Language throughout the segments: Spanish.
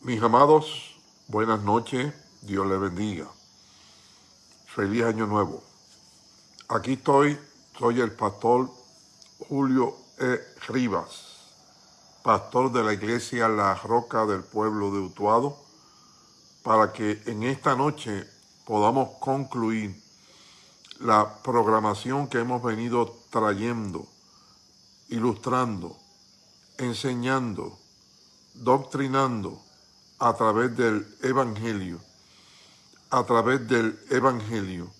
Mis amados, buenas noches, Dios les bendiga. Feliz año nuevo. Aquí estoy, soy el pastor Julio E. Rivas, pastor de la iglesia La Roca del pueblo de Utuado, para que en esta noche podamos concluir la programación que hemos venido trayendo, ilustrando, enseñando, doctrinando, a través del Evangelio, a través del Evangelio,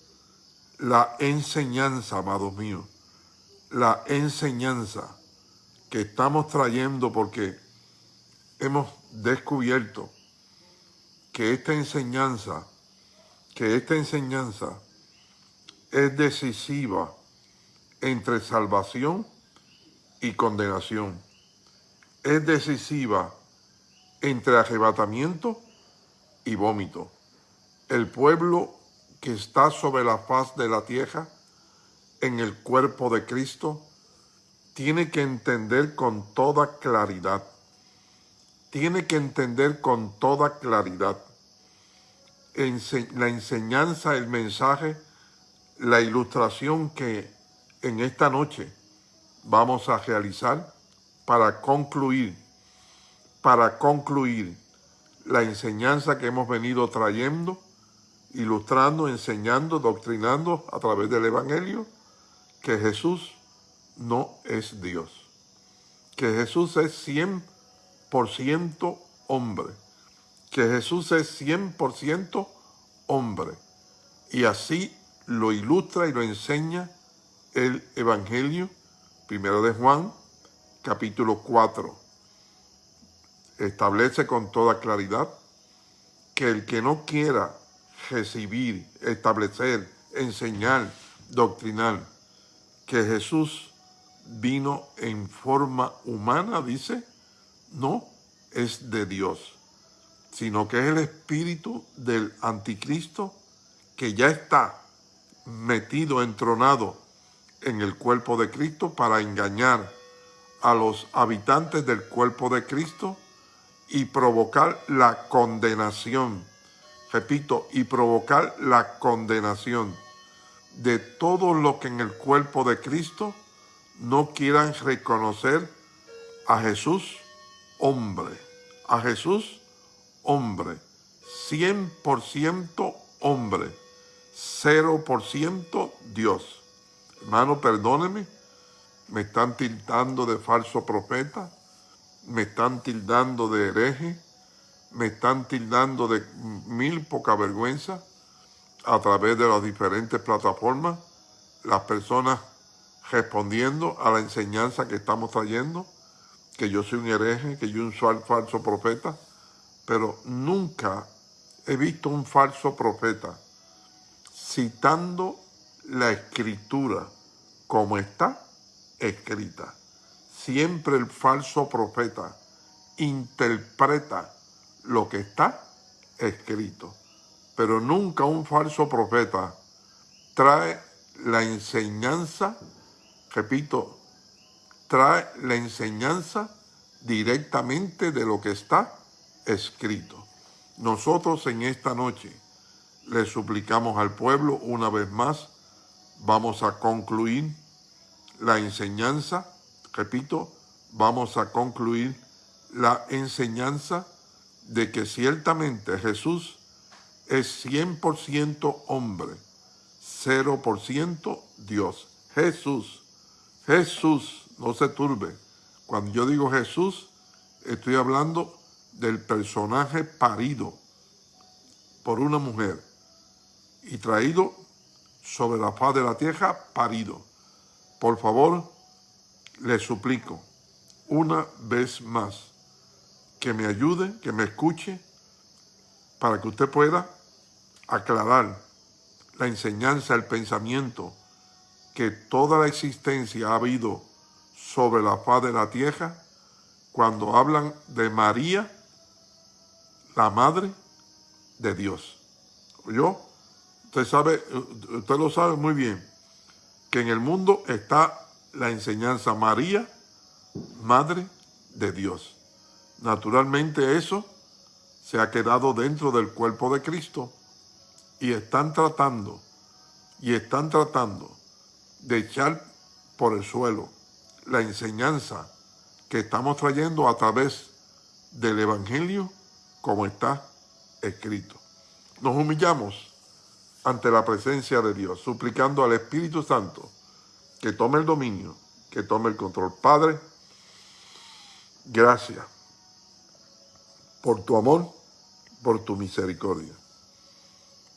la enseñanza, amados míos, la enseñanza que estamos trayendo porque hemos descubierto que esta enseñanza, que esta enseñanza es decisiva entre salvación y condenación. Es decisiva entre arrebatamiento y vómito. El pueblo que está sobre la faz de la tierra, en el cuerpo de Cristo, tiene que entender con toda claridad, tiene que entender con toda claridad. La enseñanza, el mensaje, la ilustración que en esta noche vamos a realizar para concluir para concluir la enseñanza que hemos venido trayendo, ilustrando, enseñando, doctrinando a través del Evangelio, que Jesús no es Dios, que Jesús es 100% hombre, que Jesús es 100% hombre. Y así lo ilustra y lo enseña el Evangelio, primero de Juan, capítulo 4 establece con toda claridad que el que no quiera recibir, establecer, enseñar, doctrinar que Jesús vino en forma humana, dice, no es de Dios, sino que es el espíritu del anticristo que ya está metido, entronado en el cuerpo de Cristo para engañar a los habitantes del cuerpo de Cristo y provocar la condenación. Repito, y provocar la condenación de todos los que en el cuerpo de Cristo no quieran reconocer a Jesús hombre, a Jesús hombre, 100% hombre, 0% Dios. Hermano, perdóneme, me están tildando de falso profeta, me están tildando de hereje, me están tildando de mil poca vergüenza a través de las diferentes plataformas, las personas respondiendo a la enseñanza que estamos trayendo, que yo soy un hereje, que yo soy un falso profeta, pero nunca he visto un falso profeta citando la escritura como está escrita siempre el falso profeta interpreta lo que está escrito, pero nunca un falso profeta trae la enseñanza, repito, trae la enseñanza directamente de lo que está escrito. Nosotros en esta noche le suplicamos al pueblo una vez más, vamos a concluir la enseñanza repito, vamos a concluir la enseñanza de que ciertamente Jesús es 100% hombre, 0% Dios. Jesús, Jesús, no se turbe. Cuando yo digo Jesús, estoy hablando del personaje parido por una mujer y traído sobre la faz de la tierra, parido. Por favor, le suplico una vez más que me ayude, que me escuche, para que usted pueda aclarar la enseñanza, el pensamiento que toda la existencia ha habido sobre la faz de la tierra cuando hablan de María, la Madre de Dios. ¿Yo? Usted sabe, usted lo sabe muy bien, que en el mundo está la enseñanza María, Madre de Dios. Naturalmente eso se ha quedado dentro del cuerpo de Cristo y están tratando, y están tratando de echar por el suelo la enseñanza que estamos trayendo a través del Evangelio como está escrito. Nos humillamos ante la presencia de Dios, suplicando al Espíritu Santo que tome el dominio, que tome el control. Padre, gracias por tu amor, por tu misericordia,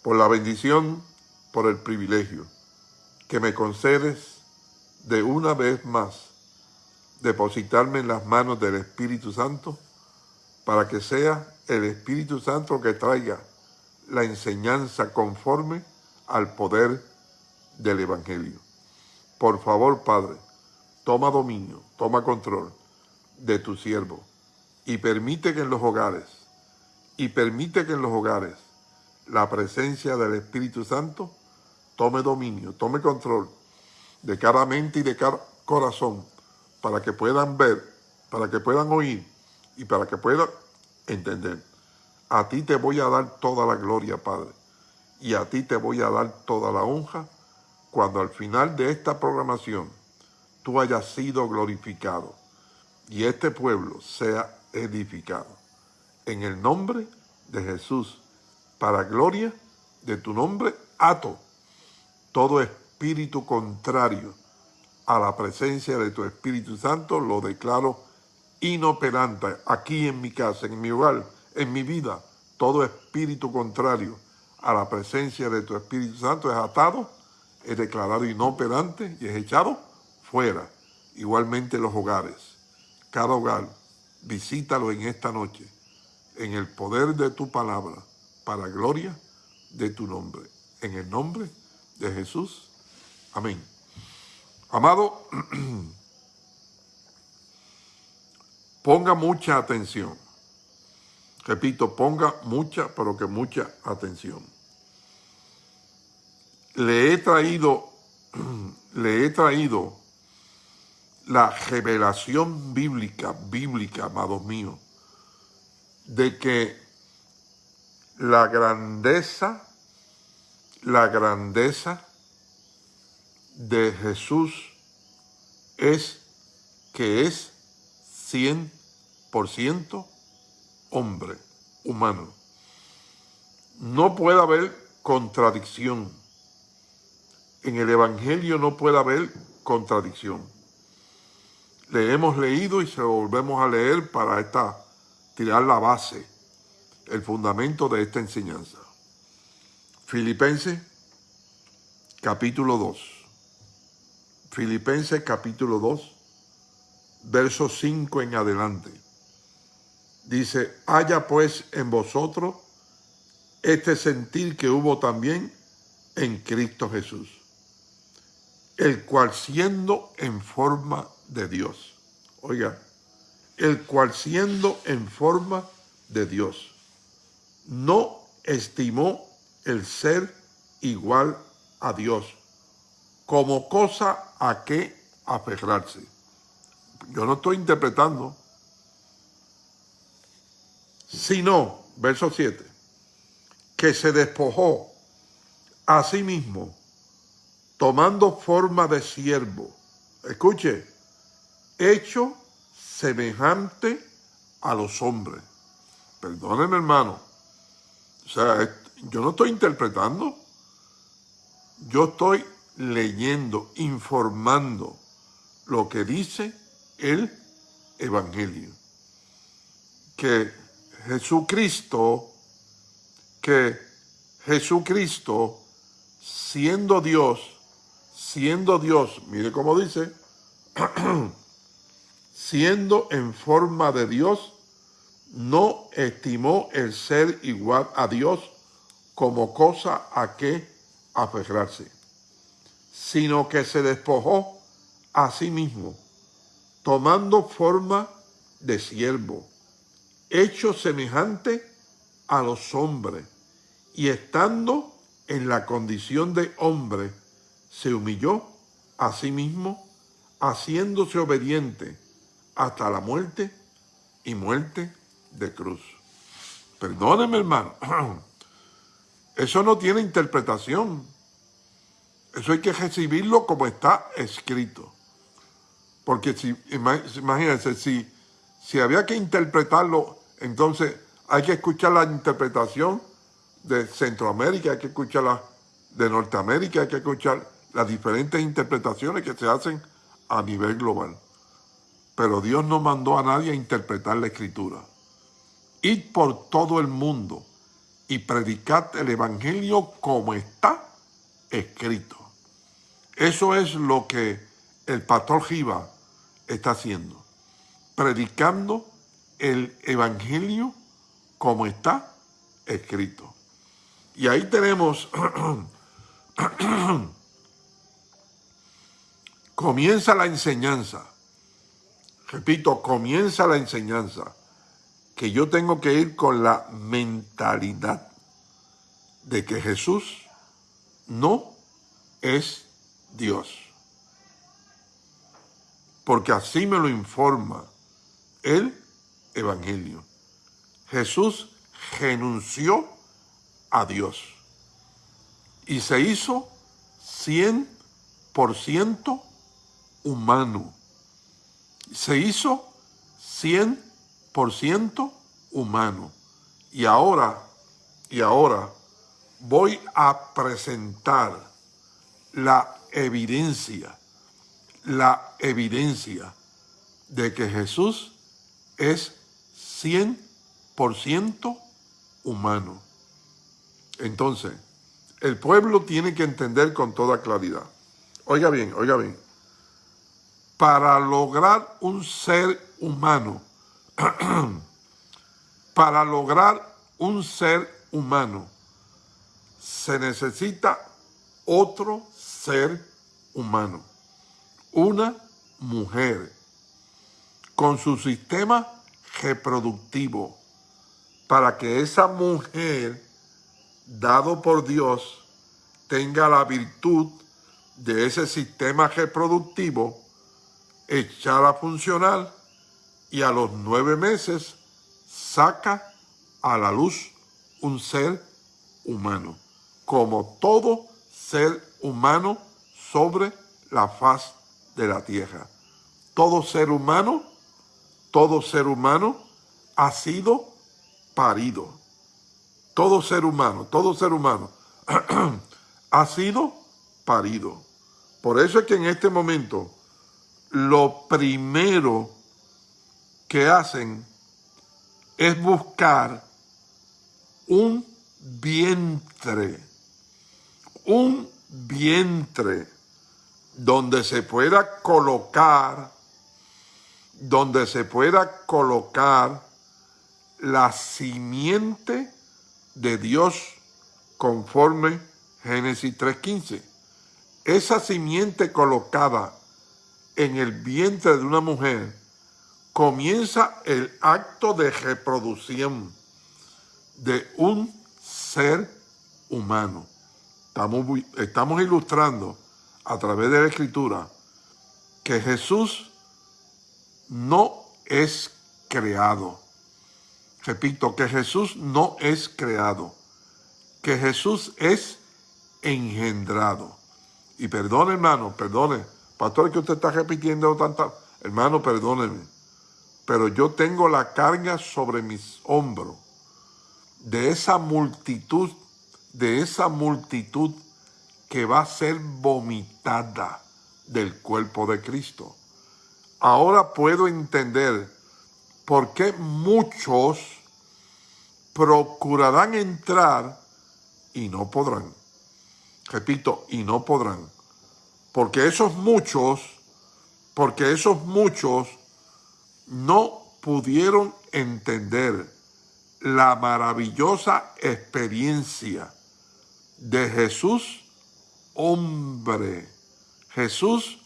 por la bendición, por el privilegio que me concedes de una vez más depositarme en las manos del Espíritu Santo para que sea el Espíritu Santo que traiga la enseñanza conforme al poder del Evangelio. Por favor, Padre, toma dominio, toma control de tu siervo y permite que en los hogares, y permite que en los hogares la presencia del Espíritu Santo tome dominio, tome control de cada mente y de cada corazón para que puedan ver, para que puedan oír y para que puedan entender. A ti te voy a dar toda la gloria, Padre, y a ti te voy a dar toda la honra cuando al final de esta programación tú hayas sido glorificado y este pueblo sea edificado. En el nombre de Jesús, para gloria de tu nombre, ato todo espíritu contrario a la presencia de tu Espíritu Santo, lo declaro inoperante aquí en mi casa, en mi hogar, en mi vida. Todo espíritu contrario a la presencia de tu Espíritu Santo es atado, es declarado inoperante y es echado fuera. Igualmente los hogares. Cada hogar, visítalo en esta noche, en el poder de tu palabra, para gloria de tu nombre. En el nombre de Jesús. Amén. Amado, ponga mucha atención. Repito, ponga mucha, pero que mucha atención. Le he traído, le he traído la revelación bíblica, bíblica, amados míos, de que la grandeza, la grandeza de Jesús es que es 100% hombre, humano. No puede haber contradicción. En el Evangelio no puede haber contradicción. Le hemos leído y se lo volvemos a leer para esta, tirar la base, el fundamento de esta enseñanza. Filipenses, capítulo 2. Filipenses capítulo 2, verso 5 en adelante. Dice, haya pues en vosotros este sentir que hubo también en Cristo Jesús, el cual siendo en forma de Dios, oiga, el cual siendo en forma de Dios, no estimó el ser igual a Dios como cosa a qué aferrarse. Yo no estoy interpretando, sino, verso 7, que se despojó a sí mismo, tomando forma de siervo. Escuche, hecho semejante a los hombres. Perdónenme, hermano. O sea, yo no estoy interpretando. Yo estoy leyendo, informando lo que dice el Evangelio. Que Jesucristo, que Jesucristo, siendo Dios, siendo Dios, mire cómo dice, siendo en forma de Dios, no estimó el ser igual a Dios como cosa a que aferrarse sino que se despojó a sí mismo, tomando forma de siervo, hecho semejante a los hombres, y estando en la condición de hombre, se humilló a sí mismo, haciéndose obediente hasta la muerte y muerte de cruz. Perdóneme, hermano. Eso no tiene interpretación. Eso hay que recibirlo como está escrito. Porque si, imagínense, si, si había que interpretarlo, entonces hay que escuchar la interpretación de Centroamérica, hay que escuchar la de Norteamérica, hay que escuchar las diferentes interpretaciones que se hacen a nivel global. Pero Dios no mandó a nadie a interpretar la Escritura. Id por todo el mundo y predicad el Evangelio como está escrito. Eso es lo que el pastor Giva está haciendo. Predicando el Evangelio como está escrito. Y ahí tenemos, comienza la enseñanza. Repito, comienza la enseñanza que yo tengo que ir con la mentalidad de que Jesús no es Dios. Porque así me lo informa el Evangelio. Jesús renunció a Dios y se hizo 100% humano. Se hizo 100% por ciento humano. Y ahora, y ahora voy a presentar la evidencia, la evidencia de que Jesús es 100% humano. Entonces, el pueblo tiene que entender con toda claridad. Oiga bien, oiga bien. Para lograr un ser humano, para lograr un ser humano se necesita otro ser humano, una mujer con su sistema reproductivo para que esa mujer, dado por Dios, tenga la virtud de ese sistema reproductivo echar a funcionar y a los nueve meses saca a la luz un ser humano, como todo ser humano sobre la faz de la tierra. Todo ser humano, todo ser humano ha sido parido. Todo ser humano, todo ser humano ha sido parido. Por eso es que en este momento lo primero que hacen es buscar un vientre, un vientre donde se pueda colocar, donde se pueda colocar la simiente de Dios conforme Génesis 3.15. Esa simiente colocada en el vientre de una mujer comienza el acto de reproducción de un ser humano. Estamos, estamos ilustrando a través de la escritura que Jesús no es creado. Repito, que Jesús no es creado, que Jesús es engendrado. Y perdone, hermano, perdone. Pastor, que usted está repitiendo tanta... Hermano, perdóneme pero yo tengo la carga sobre mis hombros de esa multitud, de esa multitud que va a ser vomitada del cuerpo de Cristo. Ahora puedo entender por qué muchos procurarán entrar y no podrán. Repito, y no podrán. Porque esos muchos, porque esos muchos no pudieron entender la maravillosa experiencia de Jesús hombre, Jesús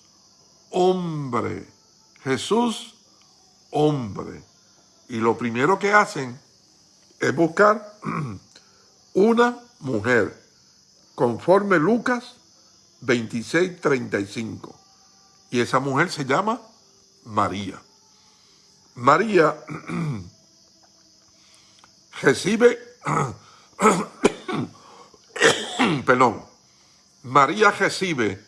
hombre, Jesús hombre. Y lo primero que hacen es buscar una mujer, conforme Lucas 26, 35. Y esa mujer se llama María. María, recibe, perdón, María recibe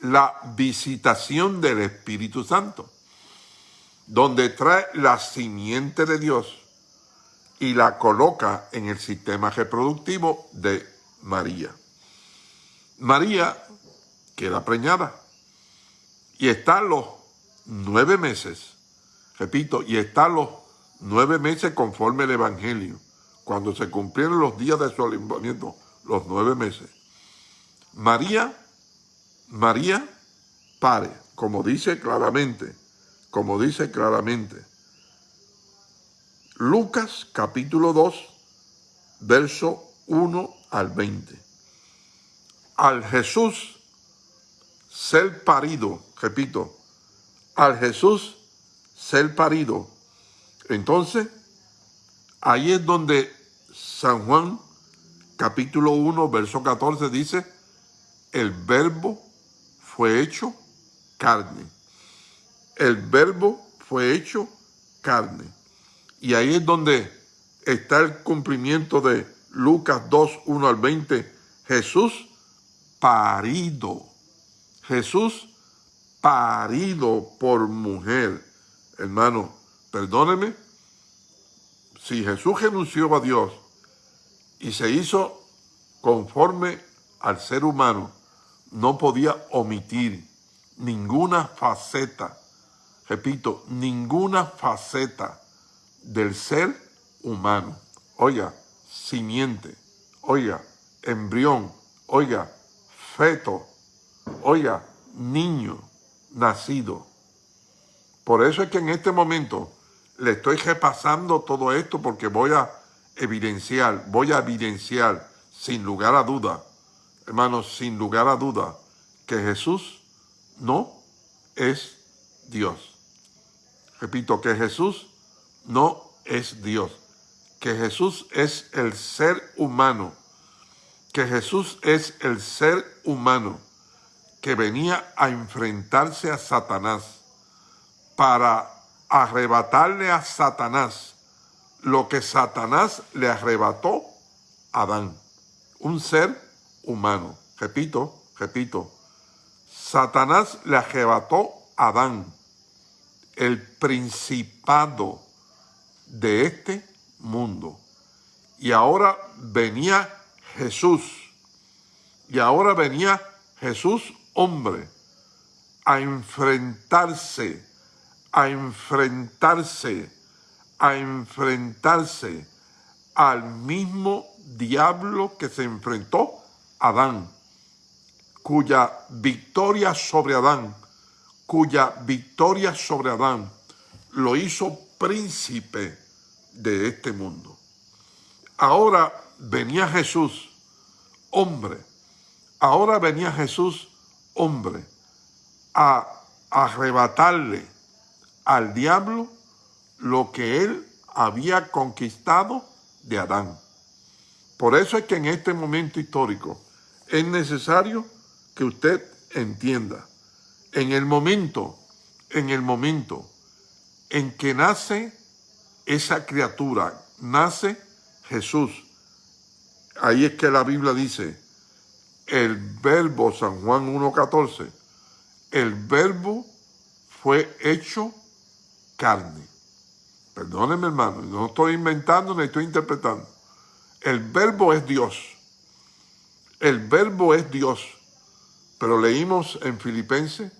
la visitación del Espíritu Santo, donde trae la simiente de Dios y la coloca en el sistema reproductivo de María. María queda preñada y está los nueve meses, repito, y está los nueve meses conforme el Evangelio, cuando se cumplieron los días de su alumbramiento, los nueve meses. María, María pare, como dice claramente, como dice claramente. Lucas capítulo 2, verso 1 al 20. Al Jesús ser parido, repito, al Jesús ser parido. Entonces, ahí es donde San Juan, capítulo 1, verso 14, dice, el verbo fue hecho carne. El verbo fue hecho carne. Y ahí es donde está el cumplimiento de Lucas 2, 1 al 20. Jesús parido. Jesús parido por mujer. Hermano, perdóneme, si Jesús renunció a Dios y se hizo conforme al ser humano, no podía omitir ninguna faceta, repito, ninguna faceta del ser humano. Oiga, simiente, oiga, embrión, oiga, feto, oiga, niño nacido. Por eso es que en este momento le estoy repasando todo esto porque voy a evidenciar, voy a evidenciar sin lugar a duda, hermanos, sin lugar a duda, que Jesús no es Dios. Repito, que Jesús no es Dios. Que Jesús es el ser humano. Que Jesús es el ser humano que venía a enfrentarse a Satanás para arrebatarle a Satanás lo que Satanás le arrebató a Adán, un ser humano. Repito, repito, Satanás le arrebató a Adán el principado de este mundo. Y ahora venía Jesús. Y ahora venía Jesús hombre a enfrentarse, a enfrentarse, a enfrentarse al mismo diablo que se enfrentó Adán, cuya victoria sobre Adán, cuya victoria sobre Adán lo hizo príncipe de este mundo. Ahora venía Jesús, hombre, ahora venía Jesús, hombre, a arrebatarle al diablo lo que él había conquistado de Adán. Por eso es que en este momento histórico es necesario que usted entienda, en el momento, en el momento en que nace esa criatura, nace Jesús. Ahí es que la Biblia dice, el verbo, San Juan 1.14, el verbo fue hecho carne. Perdónenme hermano, no estoy inventando ni estoy interpretando. El verbo es Dios. El verbo es Dios. Pero leímos en Filipenses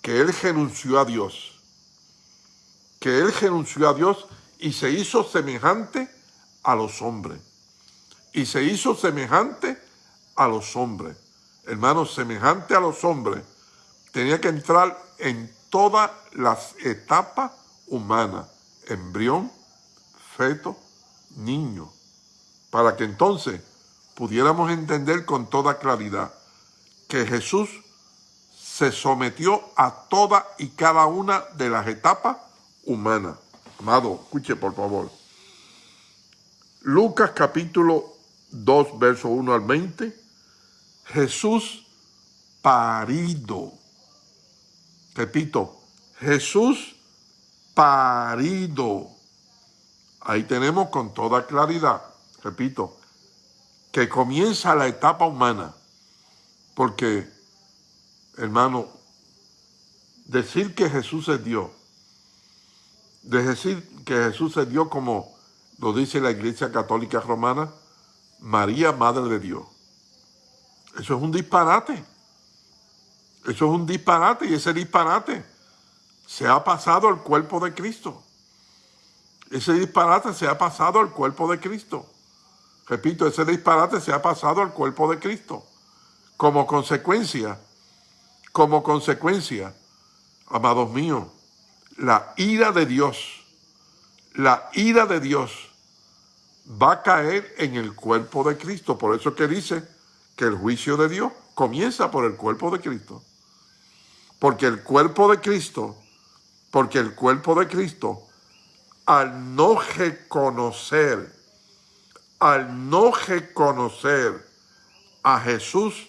que Él renunció a Dios que él renunció a Dios y se hizo semejante a los hombres. Y se hizo semejante a los hombres. Hermanos, semejante a los hombres. Tenía que entrar en todas las etapas humanas. Embrión, feto, niño. Para que entonces pudiéramos entender con toda claridad que Jesús se sometió a toda y cada una de las etapas humana. Amado, escuche por favor. Lucas capítulo 2, verso 1 al 20. Jesús parido. Repito, Jesús parido. Ahí tenemos con toda claridad, repito, que comienza la etapa humana, porque, hermano, decir que Jesús es Dios, de decir que Jesús es Dios como lo dice la Iglesia Católica Romana, María, Madre de Dios. Eso es un disparate. Eso es un disparate y ese disparate se ha pasado al cuerpo de Cristo. Ese disparate se ha pasado al cuerpo de Cristo. Repito, ese disparate se ha pasado al cuerpo de Cristo. Como consecuencia, como consecuencia, amados míos, la ira de Dios, la ira de Dios va a caer en el cuerpo de Cristo. Por eso es que dice que el juicio de Dios comienza por el cuerpo de Cristo. Porque el cuerpo de Cristo, porque el cuerpo de Cristo, al no reconocer, al no reconocer a Jesús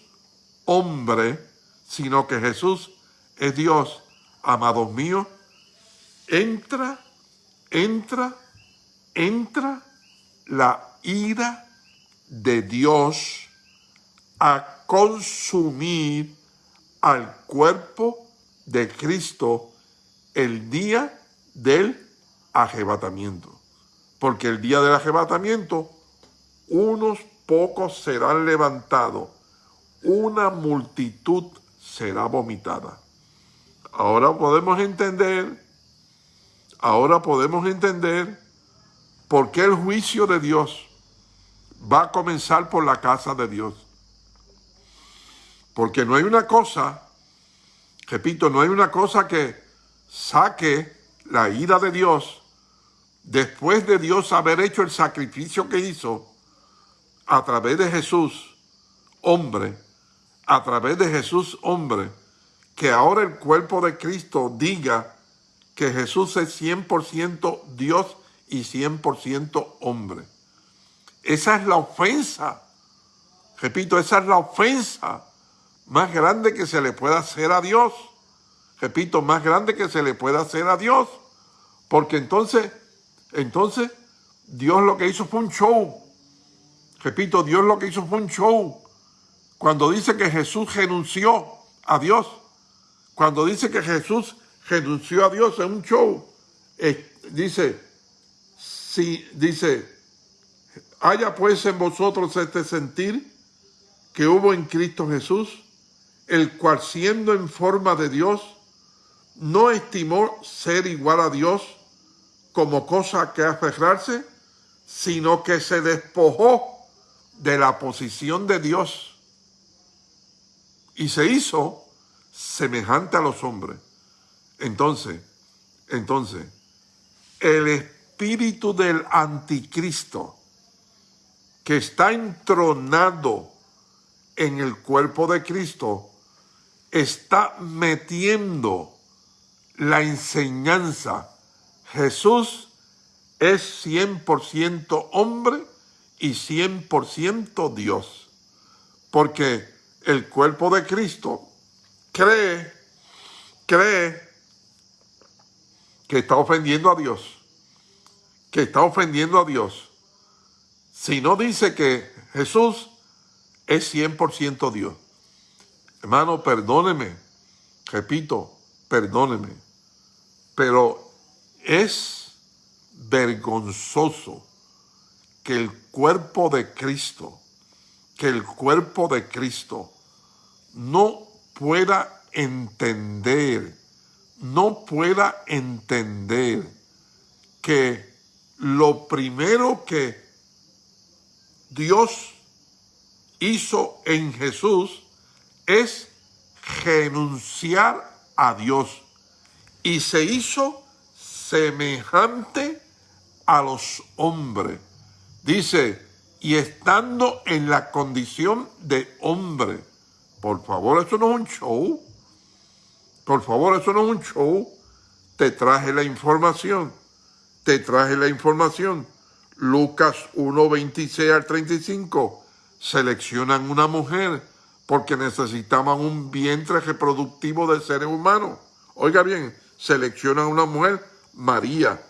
hombre, sino que Jesús es Dios, amados míos, entra, entra, entra la ira de Dios a consumir al cuerpo de Cristo el día del arrebatamiento. Porque el día del arrebatamiento, unos pocos serán levantados, una multitud será vomitada. Ahora podemos entender, ahora podemos entender por qué el juicio de Dios va a comenzar por la casa de Dios. Porque no hay una cosa, repito, no hay una cosa que saque la ira de Dios después de Dios haber hecho el sacrificio que hizo a través de Jesús, hombre, a través de Jesús, hombre, que ahora el cuerpo de Cristo diga que Jesús es 100% Dios y 100% hombre. Esa es la ofensa. Repito, esa es la ofensa más grande que se le pueda hacer a Dios. Repito, más grande que se le pueda hacer a Dios. Porque entonces, entonces, Dios lo que hizo fue un show. Repito, Dios lo que hizo fue un show. Cuando dice que Jesús renunció a Dios, cuando dice que Jesús renunció a Dios en un show, dice, si, dice, haya pues en vosotros este sentir que hubo en Cristo Jesús, el cual siendo en forma de Dios, no estimó ser igual a Dios como cosa que aferrarse, sino que se despojó de la posición de Dios y se hizo semejante a los hombres. Entonces, entonces, el espíritu del anticristo que está entronado en el cuerpo de Cristo está metiendo la enseñanza. Jesús es 100% hombre y 100% Dios. Porque el cuerpo de Cristo cree, cree que está ofendiendo a Dios. Que está ofendiendo a Dios. Si no dice que Jesús es 100% Dios. Hermano, perdóneme, repito, perdóneme, pero es vergonzoso que el cuerpo de Cristo, que el cuerpo de Cristo no pueda entender, no pueda entender que lo primero que Dios hizo en Jesús es renunciar a Dios y se hizo semejante a los hombres. Dice, y estando en la condición de hombre. Por favor, eso no es un show. Por favor, eso no es un show. Te traje la información. Te traje la información. Lucas 1, 26 al 35. Seleccionan una mujer porque necesitaban un vientre reproductivo de seres humanos. Oiga bien, seleccionan una mujer, María,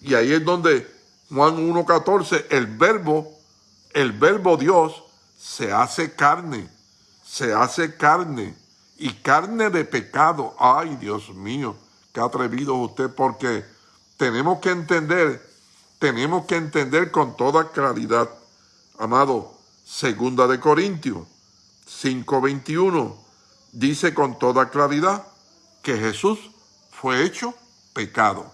y ahí es donde Juan 1.14, el verbo, el verbo Dios se hace carne, se hace carne y carne de pecado. Ay, Dios mío, qué atrevido usted, porque tenemos que entender, tenemos que entender con toda claridad, amado, segunda de Corintios 5.21, dice con toda claridad que Jesús fue hecho pecado.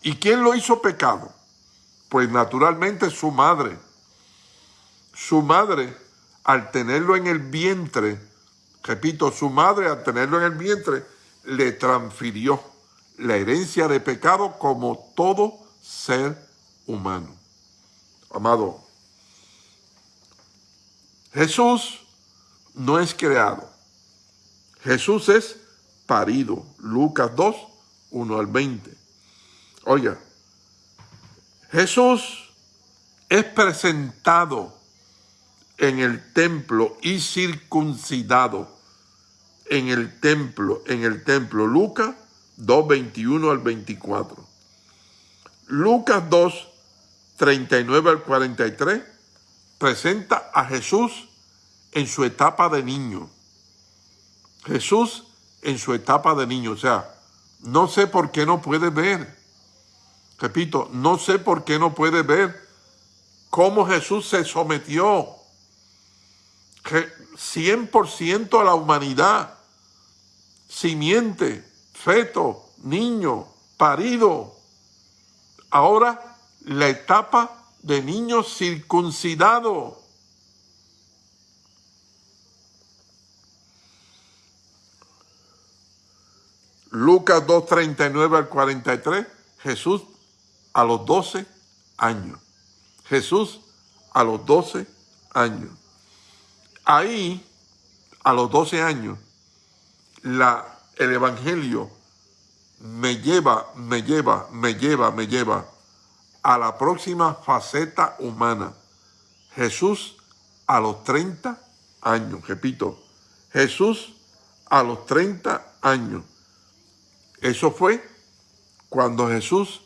¿Y quién lo hizo pecado? Pues naturalmente su madre. Su madre, al tenerlo en el vientre, repito, su madre al tenerlo en el vientre, le transfirió la herencia de pecado como todo ser humano. Amado, Jesús no es creado. Jesús es parido. Lucas 2, 1 al 20. Oiga, Jesús es presentado en el templo y circuncidado en el templo, en el templo. Lucas 2, 21 al 24. Lucas 2, 39 al 43 presenta a Jesús en su etapa de niño. Jesús en su etapa de niño, o sea, no sé por qué no puede ver. Repito, no sé por qué no puede ver cómo Jesús se sometió 100% a la humanidad, simiente, feto, niño, parido. Ahora la etapa de niño circuncidado. Lucas 2.39 al 43, Jesús a los 12 años. Jesús a los 12 años. Ahí, a los 12 años, la, el Evangelio me lleva, me lleva, me lleva, me lleva a la próxima faceta humana. Jesús a los 30 años, repito, Jesús a los 30 años. Eso fue cuando Jesús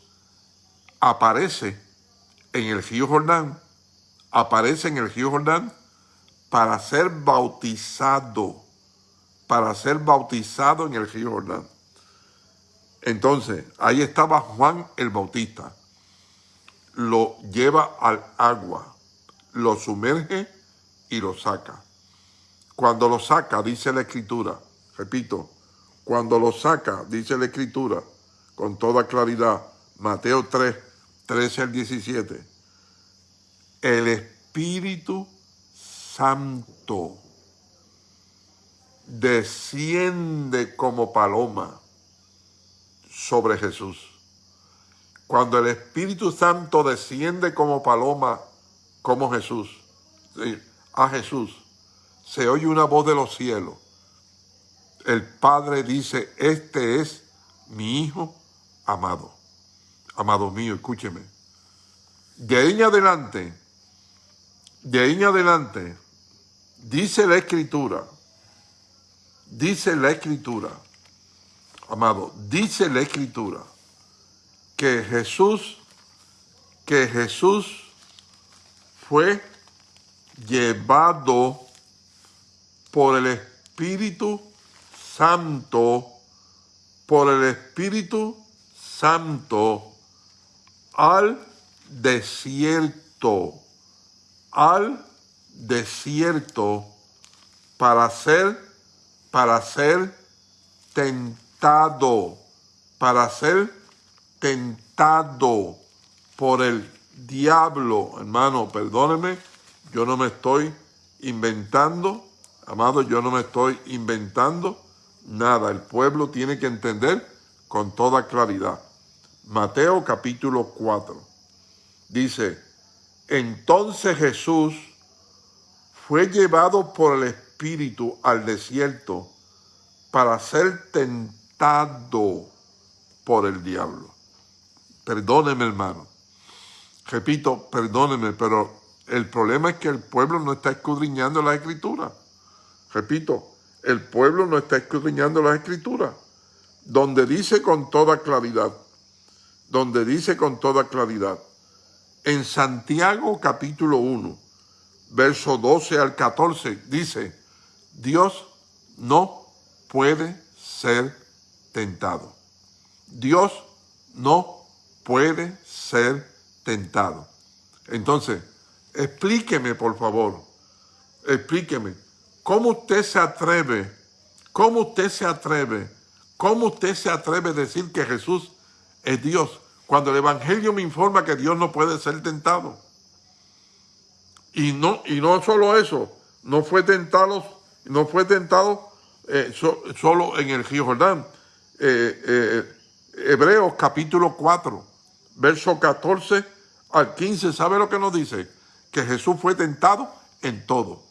aparece en el río Jordán, aparece en el río Jordán para ser bautizado, para ser bautizado en el río Jordán. Entonces, ahí estaba Juan el Bautista lo lleva al agua, lo sumerge y lo saca. Cuando lo saca, dice la Escritura, repito, cuando lo saca, dice la Escritura, con toda claridad, Mateo 3, 13 al 17, el Espíritu Santo desciende como paloma sobre Jesús. Cuando el Espíritu Santo desciende como paloma, como Jesús, a Jesús, se oye una voz de los cielos. El Padre dice, este es mi Hijo amado. Amado mío, escúcheme. De ahí en adelante, de ahí en adelante, dice la Escritura, dice la Escritura, amado, dice la Escritura, que Jesús, que Jesús fue llevado por el Espíritu Santo, por el Espíritu Santo al desierto, al desierto para ser, para ser tentado, para ser tentado por el diablo, hermano, perdóneme, yo no me estoy inventando, amado, yo no me estoy inventando nada. El pueblo tiene que entender con toda claridad. Mateo capítulo 4 dice, entonces Jesús fue llevado por el Espíritu al desierto para ser tentado por el diablo. Perdóneme, hermano. Repito, perdóneme, pero el problema es que el pueblo no está escudriñando la escritura. Repito, el pueblo no está escudriñando la escritura. Donde dice con toda claridad, donde dice con toda claridad, en Santiago capítulo 1, verso 12 al 14, dice, Dios no puede ser tentado. Dios no puede ser tentado. Entonces, explíqueme, por favor, explíqueme, ¿cómo usted se atreve, cómo usted se atreve, cómo usted se atreve a decir que Jesús es Dios, cuando el Evangelio me informa que Dios no puede ser tentado? Y no, y no solo eso, no fue tentado, no fue tentado eh, solo en el río Jordán. Eh, eh, Hebreos capítulo 4, verso 14 al 15, ¿sabe lo que nos dice? Que Jesús fue tentado en todo.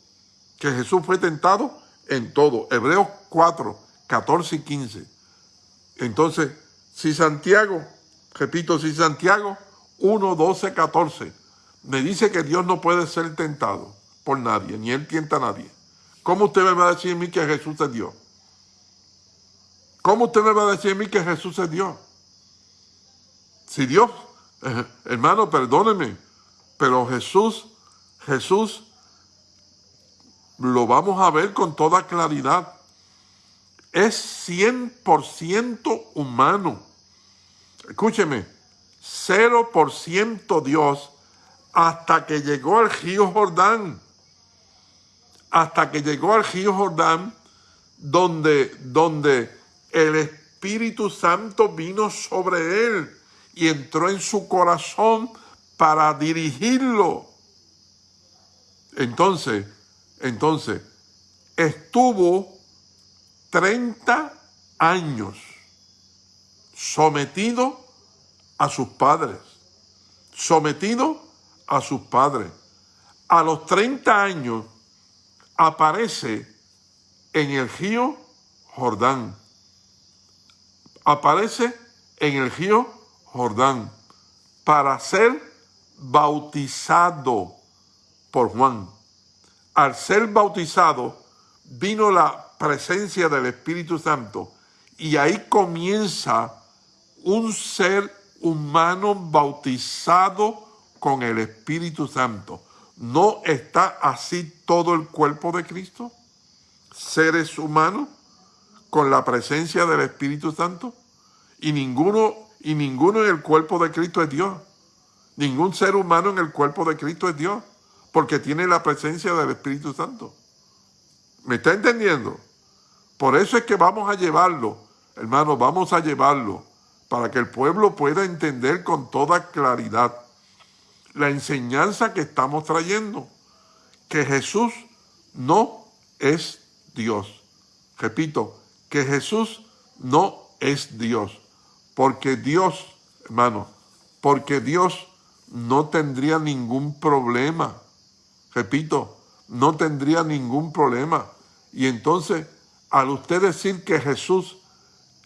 Que Jesús fue tentado en todo. Hebreos 4, 14 y 15. Entonces, si Santiago, repito, si Santiago 1, 12, 14, me dice que Dios no puede ser tentado por nadie, ni Él tienta a nadie. ¿Cómo usted me va a decir a mí que Jesús es Dios? ¿Cómo usted me va a decir a mí que Jesús es Dios? Si Dios, eh, hermano, perdóneme, pero Jesús, Jesús, lo vamos a ver con toda claridad. Es 100% humano. Escúcheme, 0% Dios hasta que llegó al río Jordán. Hasta que llegó al río Jordán, donde, donde el Espíritu Santo vino sobre él y entró en su corazón para dirigirlo. Entonces, entonces, estuvo 30 años sometido a sus padres, sometido a sus padres. A los 30 años aparece en el río Jordán aparece en el río Jordán para ser bautizado por Juan. Al ser bautizado vino la presencia del Espíritu Santo y ahí comienza un ser humano bautizado con el Espíritu Santo. ¿No está así todo el cuerpo de Cristo? Seres humanos con la presencia del Espíritu Santo? Y ninguno, y ninguno en el cuerpo de Cristo es Dios. Ningún ser humano en el cuerpo de Cristo es Dios, porque tiene la presencia del Espíritu Santo. ¿Me está entendiendo? Por eso es que vamos a llevarlo, hermano, vamos a llevarlo, para que el pueblo pueda entender con toda claridad la enseñanza que estamos trayendo, que Jesús no es Dios. Repito, que Jesús no es Dios. Porque Dios, hermano, porque Dios no tendría ningún problema. Repito, no tendría ningún problema. Y entonces, al usted decir que Jesús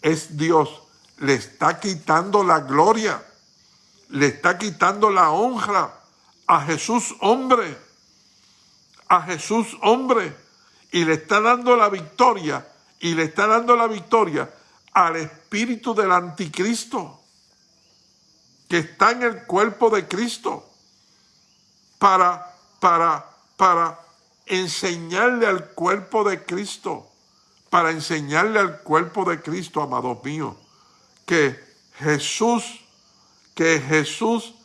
es Dios, le está quitando la gloria, le está quitando la honra a Jesús hombre, a Jesús hombre, y le está dando la victoria y le está dando la victoria al espíritu del anticristo que está en el cuerpo de Cristo para, para, para enseñarle al cuerpo de Cristo, para enseñarle al cuerpo de Cristo, amados míos, que Jesús, que Jesús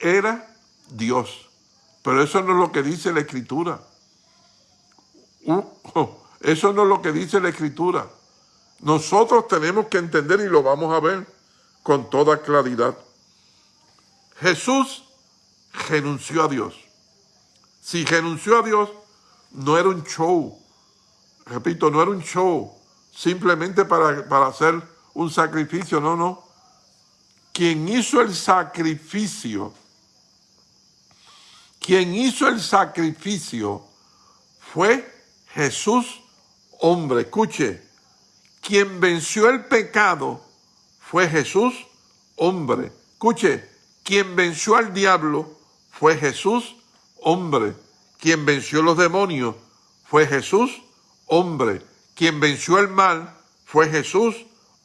era Dios. Pero eso no es lo que dice la Escritura. Uh, oh, eso no es lo que dice la Escritura. Nosotros tenemos que entender y lo vamos a ver con toda claridad. Jesús renunció a Dios. Si renunció a Dios, no era un show. Repito, no era un show simplemente para, para hacer un sacrificio. No, no. Quien hizo el sacrificio, quien hizo el sacrificio fue Jesús hombre. Escuche, quien venció el pecado fue Jesús hombre. Escuche, quien venció al diablo fue Jesús hombre. Quien venció los demonios fue Jesús hombre. Quien venció el mal fue Jesús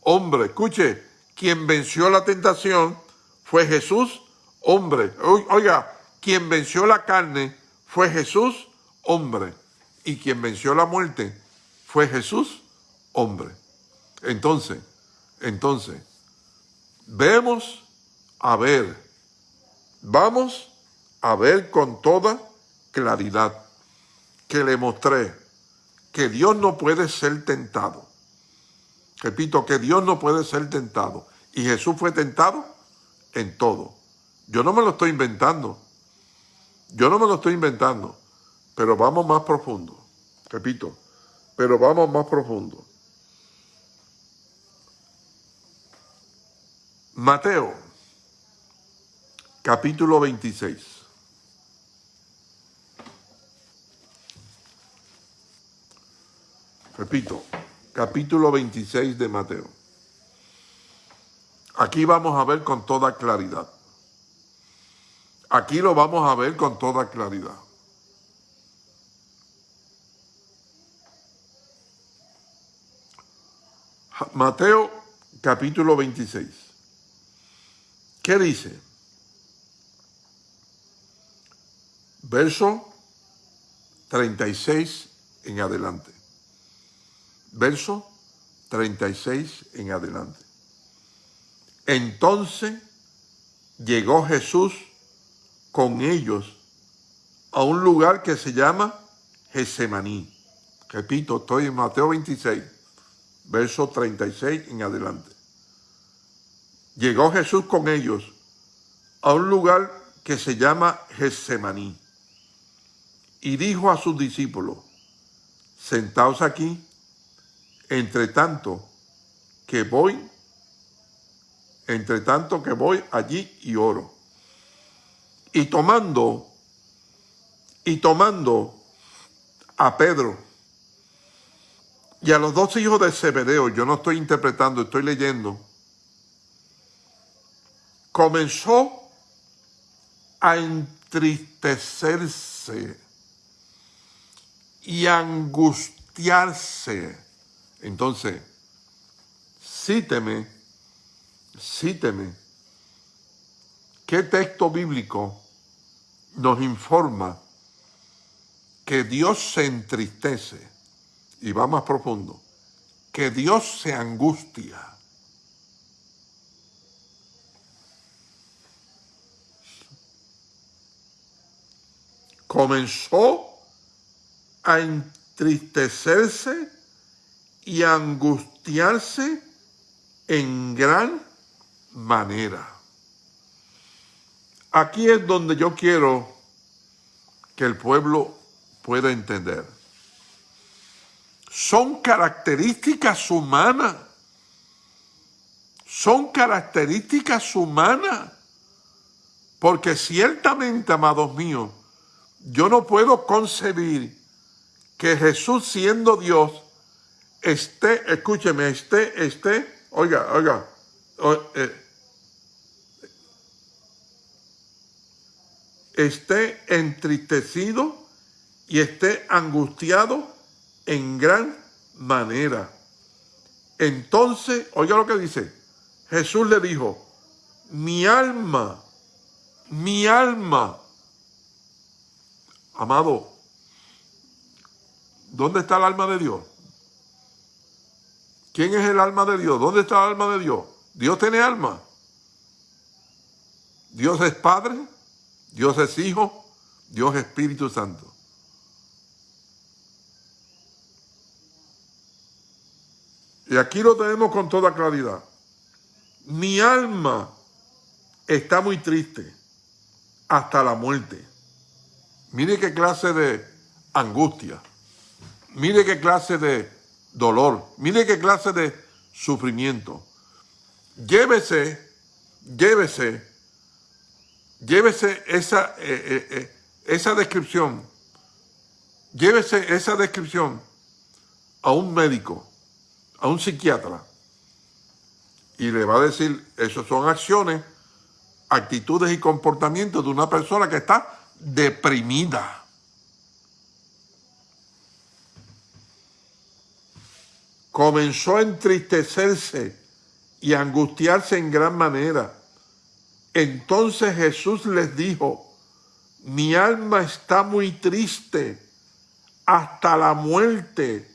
hombre. Escuche, quien venció la tentación fue Jesús, hombre. Oiga, quien venció la carne fue Jesús, hombre. Y quien venció la muerte fue Jesús, hombre. Entonces, entonces, vemos a ver, vamos a ver con toda claridad que le mostré que Dios no puede ser tentado. Repito, que Dios no puede ser tentado. Y Jesús fue tentado en todo. Yo no me lo estoy inventando. Yo no me lo estoy inventando. Pero vamos más profundo. Repito, pero vamos más profundo. Mateo, capítulo 26. Repito, capítulo 26 de Mateo. Aquí vamos a ver con toda claridad. Aquí lo vamos a ver con toda claridad. Mateo capítulo 26. ¿Qué dice? Verso 36 en adelante. Verso 36 en adelante. Entonces llegó Jesús con ellos a un lugar que se llama Gesemaní. Repito, estoy en Mateo 26, verso 36 en adelante. Llegó Jesús con ellos a un lugar que se llama Gesemaní y dijo a sus discípulos, sentaos aquí, entre tanto que voy entre tanto que voy allí y oro. Y tomando, y tomando a Pedro y a los dos hijos de Zebedeo, yo no estoy interpretando, estoy leyendo, comenzó a entristecerse y angustiarse. Entonces, cíteme cíteme, ¿qué texto bíblico nos informa que Dios se entristece? Y va más profundo, que Dios se angustia. Comenzó a entristecerse y angustiarse en gran manera. Aquí es donde yo quiero que el pueblo pueda entender. Son características humanas. Son características humanas. Porque ciertamente, amados míos, yo no puedo concebir que Jesús siendo Dios esté, escúcheme, esté, esté, oiga, oiga, eh, esté entristecido y esté angustiado en gran manera. Entonces, oiga lo que dice, Jesús le dijo, mi alma, mi alma, amado, ¿dónde está el alma de Dios? ¿Quién es el alma de Dios? ¿Dónde está el alma de Dios? Dios tiene alma. Dios es Padre, Dios es Hijo, Dios es Espíritu Santo. Y aquí lo tenemos con toda claridad. Mi alma está muy triste hasta la muerte. Mire qué clase de angustia. Mire qué clase de dolor. Mire qué clase de sufrimiento. Llévese, llévese llévese esa, eh, eh, eh, esa descripción, llévese esa descripción a un médico, a un psiquiatra, y le va a decir, esas son acciones, actitudes y comportamientos de una persona que está deprimida. Comenzó a entristecerse y a angustiarse en gran manera Entonces Jesús les dijo, mi alma está muy triste hasta la muerte.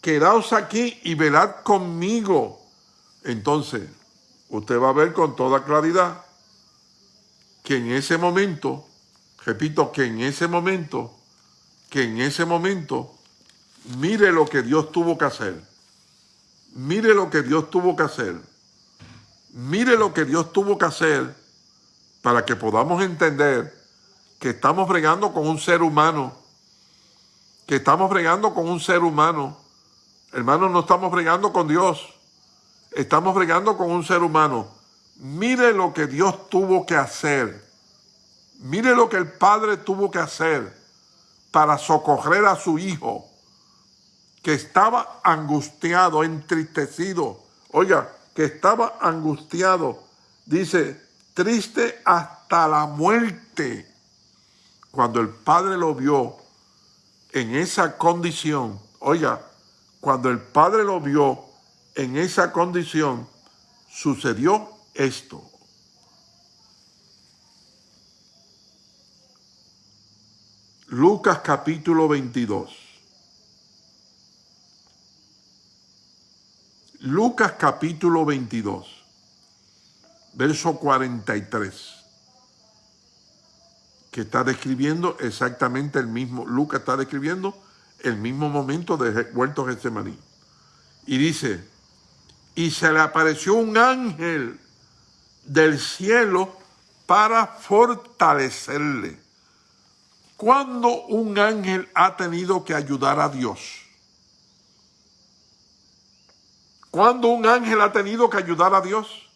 Quedaos aquí y velad conmigo. Entonces, usted va a ver con toda claridad que en ese momento, repito, que en ese momento, que en ese momento, mire lo que Dios tuvo que hacer. Mire lo que Dios tuvo que hacer. Mire lo que Dios tuvo que hacer para que podamos entender que estamos bregando con un ser humano, que estamos bregando con un ser humano. Hermanos, no estamos bregando con Dios, estamos bregando con un ser humano. Mire lo que Dios tuvo que hacer. Mire lo que el Padre tuvo que hacer para socorrer a su Hijo, que estaba angustiado, entristecido. Oiga, que estaba angustiado. Dice, triste hasta la muerte. Cuando el Padre lo vio en esa condición, oiga, cuando el Padre lo vio en esa condición, sucedió esto. Lucas capítulo 22. Lucas capítulo 22, verso 43, que está describiendo exactamente el mismo, Lucas está describiendo el mismo momento de huerto Getsemaní. Y dice, y se le apareció un ángel del cielo para fortalecerle. ¿Cuándo un ángel ha tenido que ayudar a Dios? ¿Cuándo un ángel ha tenido que ayudar a Dios?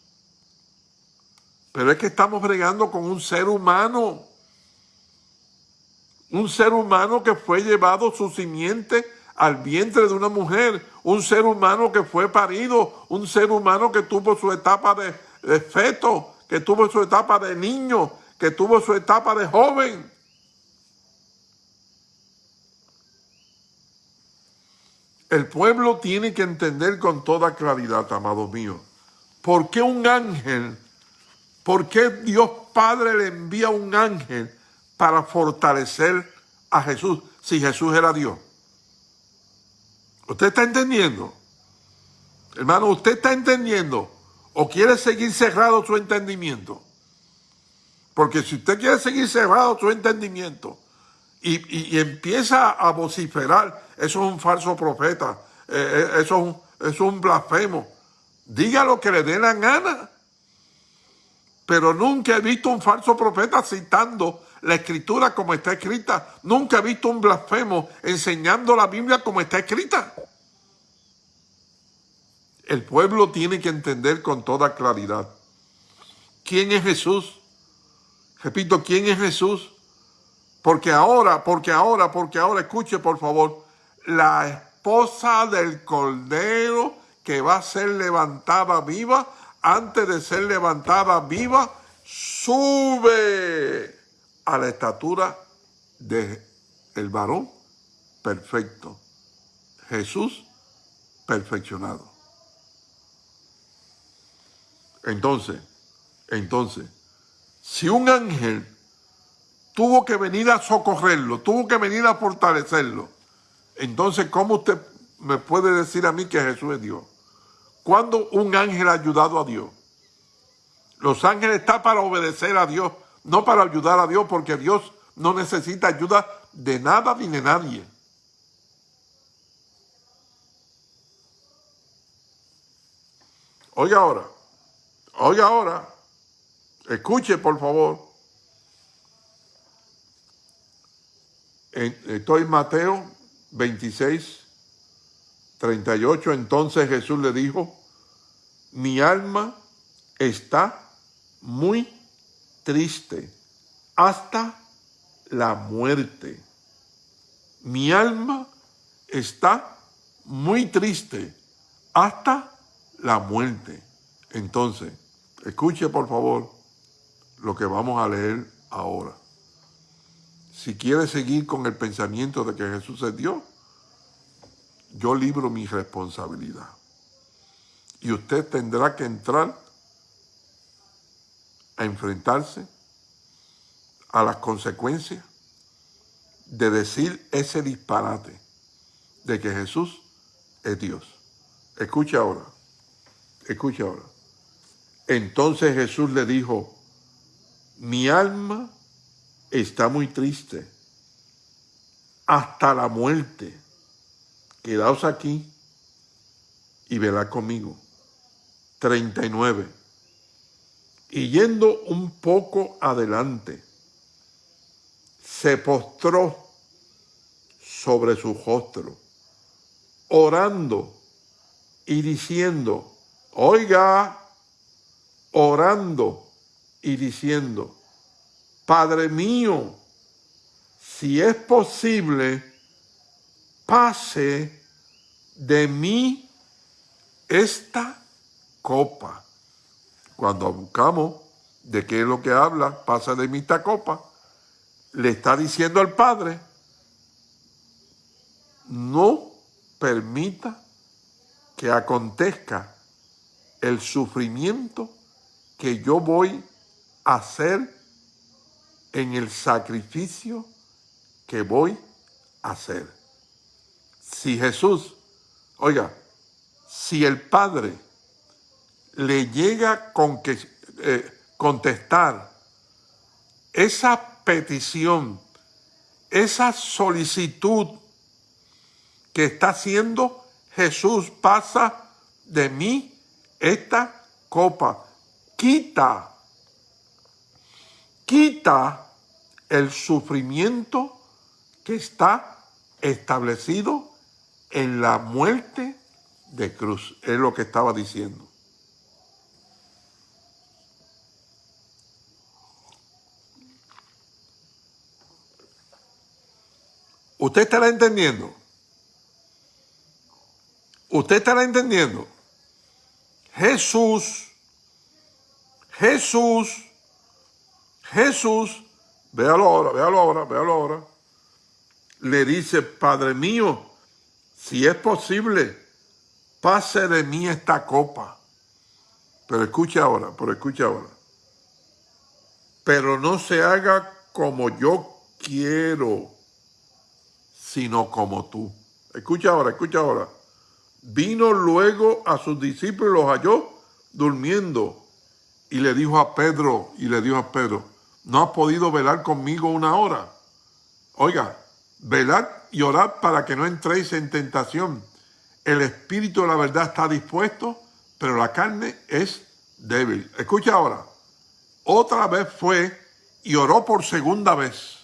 Pero es que estamos bregando con un ser humano. Un ser humano que fue llevado su simiente al vientre de una mujer. Un ser humano que fue parido. Un ser humano que tuvo su etapa de, de feto, que tuvo su etapa de niño, que tuvo su etapa de joven. El pueblo tiene que entender con toda claridad, amados míos, ¿por qué un ángel, por qué Dios Padre le envía un ángel para fortalecer a Jesús si Jesús era Dios? ¿Usted está entendiendo? Hermano, ¿usted está entendiendo o quiere seguir cerrado su entendimiento? Porque si usted quiere seguir cerrado su entendimiento y, empieza a vociferar, eso es un falso profeta, eh, eh, eso, es un, blasfemo. Diga lo que le dé la gana. Pero nunca he visto un falso profeta citando la escritura como está escrita. Nunca he visto un blasfemo enseñando la Biblia como está escrita. El pueblo tiene que entender con toda claridad. ¿Quién es Jesús? Repito, ¿quién es Jesús? Porque ahora, porque ahora, porque ahora, escuche por favor, la esposa del Cordero que va a ser levantada viva, antes de ser levantada viva, sube a la estatura de el varón perfecto. Jesús perfeccionado. Entonces, entonces, si un ángel tuvo que venir a socorrerlo, tuvo que venir a fortalecerlo. Entonces, ¿cómo usted me puede decir a mí que Jesús es Dios? ¿Cuándo un ángel ha ayudado a Dios? Los ángeles están para obedecer a Dios, no para ayudar a Dios, porque Dios no necesita ayuda de nada ni de nadie. Oiga ahora, oiga ahora, escuche por favor. estoy en Mateo 26, 38. Entonces Jesús le dijo, mi alma está muy triste hasta la muerte. Mi alma está muy triste hasta la muerte. Entonces, escuche por favor lo que vamos a leer ahora si quiere seguir con el pensamiento de que Jesús es Dios, yo libro mi responsabilidad. Y usted tendrá que entrar a enfrentarse a las consecuencias de decir ese disparate de que Jesús es Dios. Escucha ahora, escucha ahora. Entonces Jesús le dijo, mi alma está muy triste hasta la muerte. Quedaos aquí y verá conmigo. 39. Y yendo un poco adelante, se postró sobre su rostro, orando y diciendo, oiga, orando y diciendo, Padre mío, si es posible, pase de mí esta copa. Cuando buscamos de qué es lo que habla, pasa de mí esta copa, le está diciendo al Padre, no permita que acontezca el sufrimiento que yo voy a hacer en el sacrificio que voy a hacer. Si Jesús, oiga, si el Padre le llega con que eh, contestar esa petición, esa solicitud que está haciendo Jesús, pasa de mí esta copa, quita, quita el sufrimiento que está establecido en la muerte de cruz. Es lo que estaba diciendo. ¿Usted estará entendiendo? ¿Usted estará entendiendo? Jesús, Jesús, Jesús, véalo ahora, véalo ahora, véalo ahora, le dice, Padre mío, si es posible, pase de mí esta copa. Pero escucha ahora, pero escucha ahora. Pero no se haga como yo quiero, sino como tú. Escucha ahora, escucha ahora. Vino luego a sus discípulos, los halló durmiendo y le dijo a Pedro, y le dijo a Pedro, ¿no has podido velar conmigo una hora? Oiga, velar y orar para que no entréis en tentación. El espíritu de la verdad está dispuesto, pero la carne es débil. Escucha ahora. Otra vez fue y oró por segunda vez.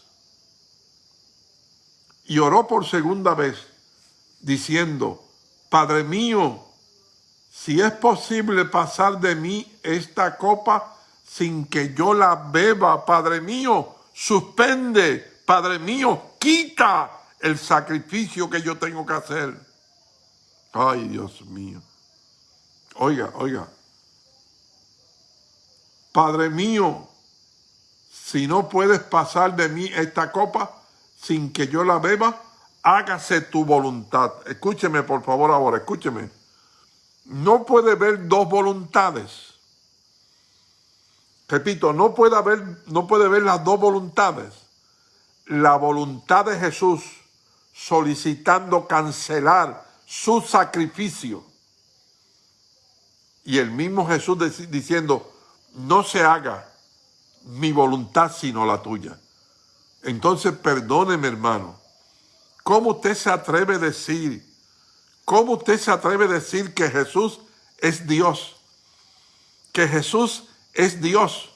Y oró por segunda vez, diciendo, Padre mío, si es posible pasar de mí esta copa sin que yo la beba, Padre mío, suspende, Padre mío, quita el sacrificio que yo tengo que hacer. Ay, Dios mío. Oiga, oiga. Padre mío, si no puedes pasar de mí esta copa sin que yo la beba, hágase tu voluntad. Escúcheme, por favor, ahora, escúcheme. No puede haber dos voluntades. Repito, no puede haber, no puede haber las dos voluntades. La voluntad de Jesús solicitando cancelar su sacrificio. Y el mismo Jesús diciendo, no se haga mi voluntad sino la tuya. Entonces perdóneme hermano, ¿cómo usted se atreve a decir, cómo usted se atreve a decir que Jesús es Dios? Que Jesús es Dios,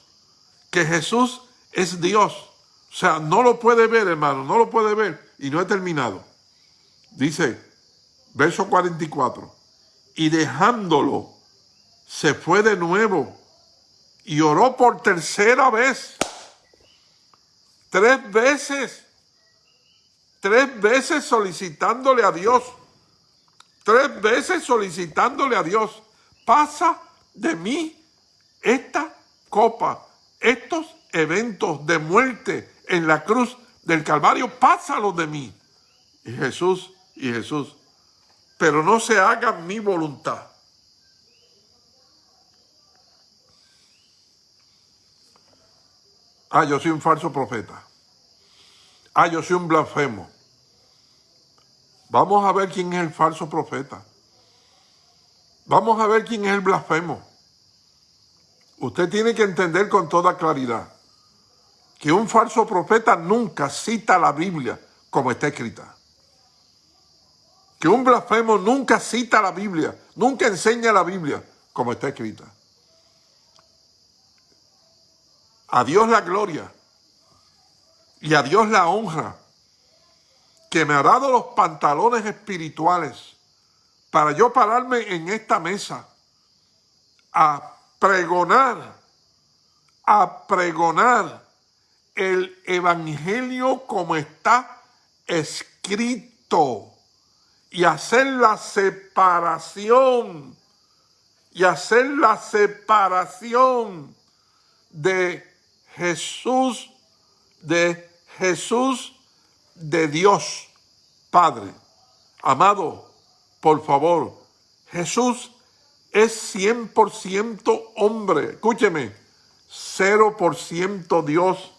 que Jesús es Dios. O sea, no lo puede ver hermano, no lo puede ver. Y no he terminado. Dice, verso 44, y dejándolo, se fue de nuevo y oró por tercera vez. Tres veces. Tres veces solicitándole a Dios. Tres veces solicitándole a Dios. Pasa de mí esta copa, estos eventos de muerte en la cruz del Calvario, pásalos de mí. Y Jesús, y Jesús, pero no se haga mi voluntad. Ah, yo soy un falso profeta. Ah, yo soy un blasfemo. Vamos a ver quién es el falso profeta. Vamos a ver quién es el blasfemo. Usted tiene que entender con toda claridad que un falso profeta nunca cita la Biblia como está escrita. Que un blasfemo nunca cita la Biblia, nunca enseña la Biblia como está escrita. A Dios la gloria y a Dios la honra que me ha dado los pantalones espirituales para yo pararme en esta mesa a pregonar, a pregonar el evangelio como está escrito y hacer la separación y hacer la separación de Jesús, de Jesús de Dios Padre. Amado, por favor, Jesús es 100% hombre. Escúcheme, 0% Dios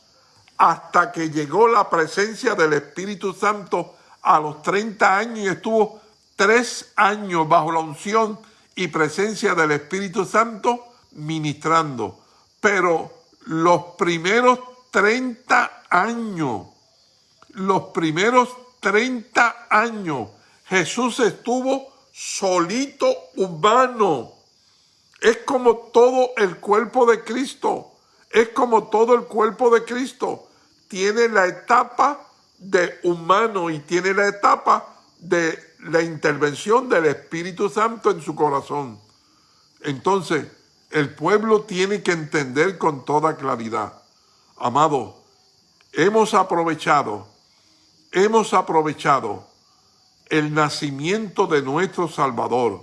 hasta que llegó la presencia del Espíritu Santo a los 30 años y estuvo tres años bajo la unción y presencia del Espíritu Santo ministrando. Pero los primeros 30 años, los primeros 30 años, Jesús estuvo solito humano. Es como todo el cuerpo de Cristo. Es como todo el cuerpo de Cristo. Tiene la etapa de humano y tiene la etapa de la intervención del Espíritu Santo en su corazón. Entonces, el pueblo tiene que entender con toda claridad. Amado, hemos aprovechado, hemos aprovechado el nacimiento de nuestro Salvador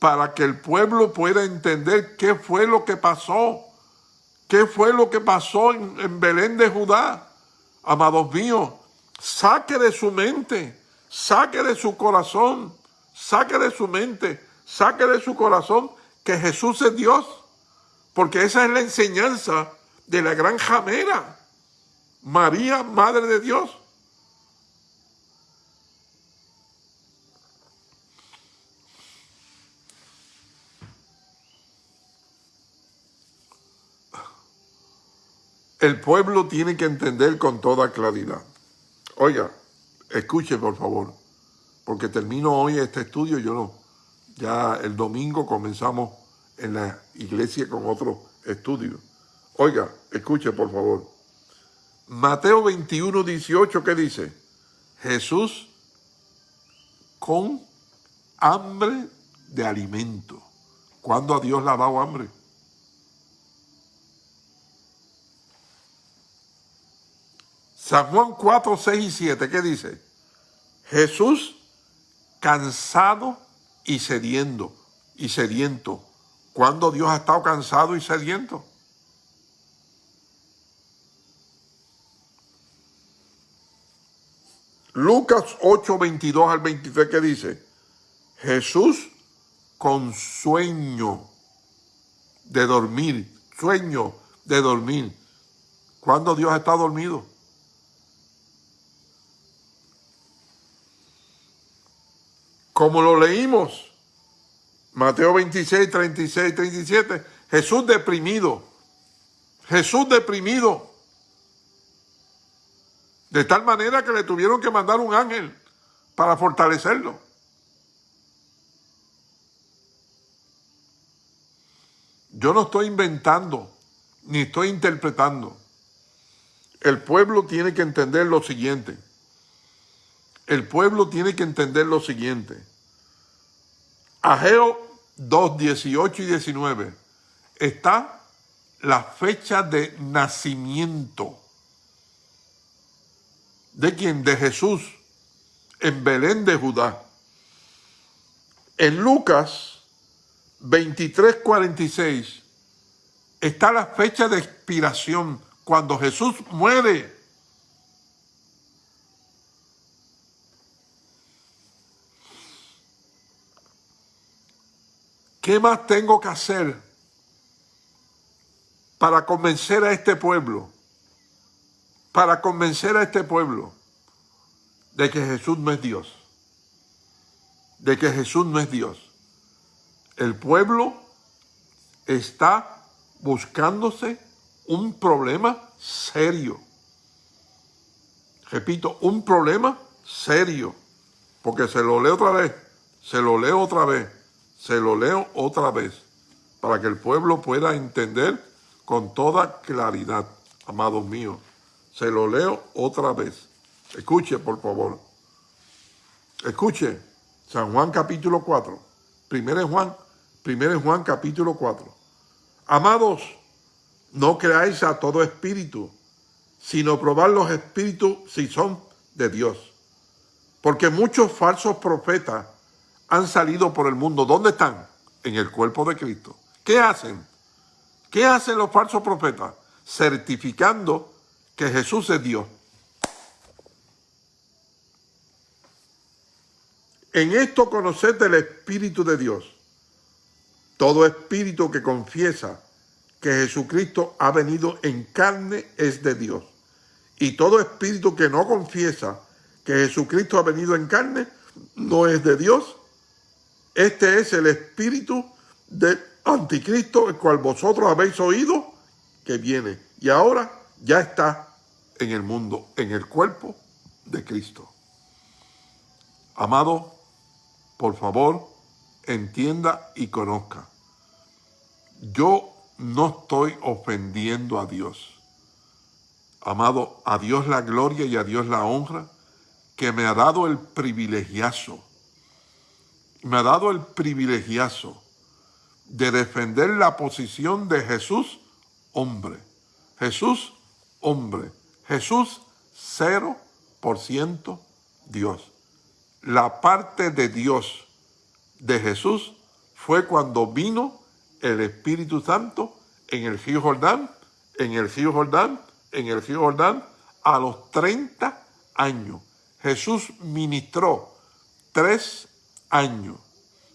para que el pueblo pueda entender qué fue lo que pasó, qué fue lo que pasó en, Belén de Judá. Amados míos, saque de su mente, saque de su corazón, saque de su mente, saque de su corazón que Jesús es Dios, porque esa es la enseñanza de la gran jamera, María, Madre de Dios. El pueblo tiene que entender con toda claridad. Oiga, escuche por favor, porque termino hoy este estudio, yo no. Ya el domingo comenzamos en la iglesia con otro estudio. Oiga, escuche por favor. Mateo 21, 18, ¿qué dice? Jesús con hambre de alimento. ¿Cuándo a Dios le ha dado hambre? San Juan 4, 6 y 7, ¿qué dice? Jesús cansado y sediento, y sediento. ¿Cuándo Dios ha estado cansado y sediento? Lucas 8, 22 al 23, ¿qué dice? Jesús con sueño de dormir, sueño de dormir. ¿Cuándo Dios está dormido? Como lo leímos, Mateo 26, 36, 37, Jesús deprimido, Jesús deprimido, de tal manera que le tuvieron que mandar un ángel para fortalecerlo. Yo no estoy inventando, ni estoy interpretando. El pueblo tiene que entender lo siguiente. El pueblo tiene que entender lo siguiente. Ageo 2, 18 y 19 está la fecha de nacimiento. ¿De quién? De Jesús en Belén de Judá. En Lucas 23, 46 está la fecha de expiración cuando Jesús muere ¿Qué más tengo que hacer para convencer a este pueblo para convencer a este pueblo de que Jesús no es Dios. De que Jesús no es Dios. El pueblo está buscándose un problema serio. Repito, un problema serio. Porque se lo leo otra vez, se lo leo otra vez, se lo leo otra vez, para que el pueblo pueda entender con toda claridad, amados míos. Se lo leo otra vez. Escuche, por favor. Escuche, San Juan capítulo 4. Primero Juan, primero Juan capítulo 4. Amados, no creáis a todo espíritu, sino probar los espíritus si son de Dios. Porque muchos falsos profetas han salido por el mundo. ¿Dónde están? En el cuerpo de Cristo. ¿Qué hacen? ¿Qué hacen los falsos profetas? Certificando que Jesús es Dios. En esto conoced el Espíritu de Dios. Todo espíritu que confiesa que Jesucristo ha venido en carne es de Dios. Y todo espíritu que no confiesa que Jesucristo ha venido en carne no es de Dios. Este es el espíritu de anticristo, el cual vosotros habéis oído que viene. Y ahora ya está en el mundo, en el cuerpo de Cristo. Amado, por favor, entienda y conozca. Yo no estoy ofendiendo a Dios. Amado, a Dios la gloria y a Dios la honra, que me ha dado el privilegiazo, me ha dado el privilegiazo de defender la posición de Jesús, hombre. Jesús, hombre. Jesús, cero por ciento Dios. La parte de Dios de Jesús fue cuando vino el Espíritu Santo en el río Jordán, en el río Jordán, en el río Jordán, a los 30 años. Jesús ministró tres años.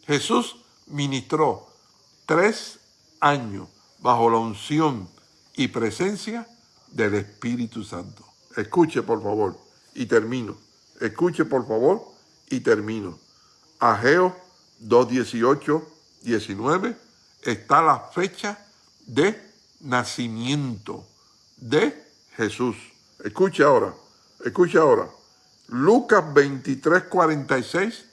Jesús ministró tres años bajo la unción y presencia del Espíritu Santo. Escuche, por favor, y termino. Escuche, por favor, y termino. Ageo 2.18, 19, está la fecha de nacimiento de Jesús. Escuche ahora, escuche ahora. Lucas 23, 46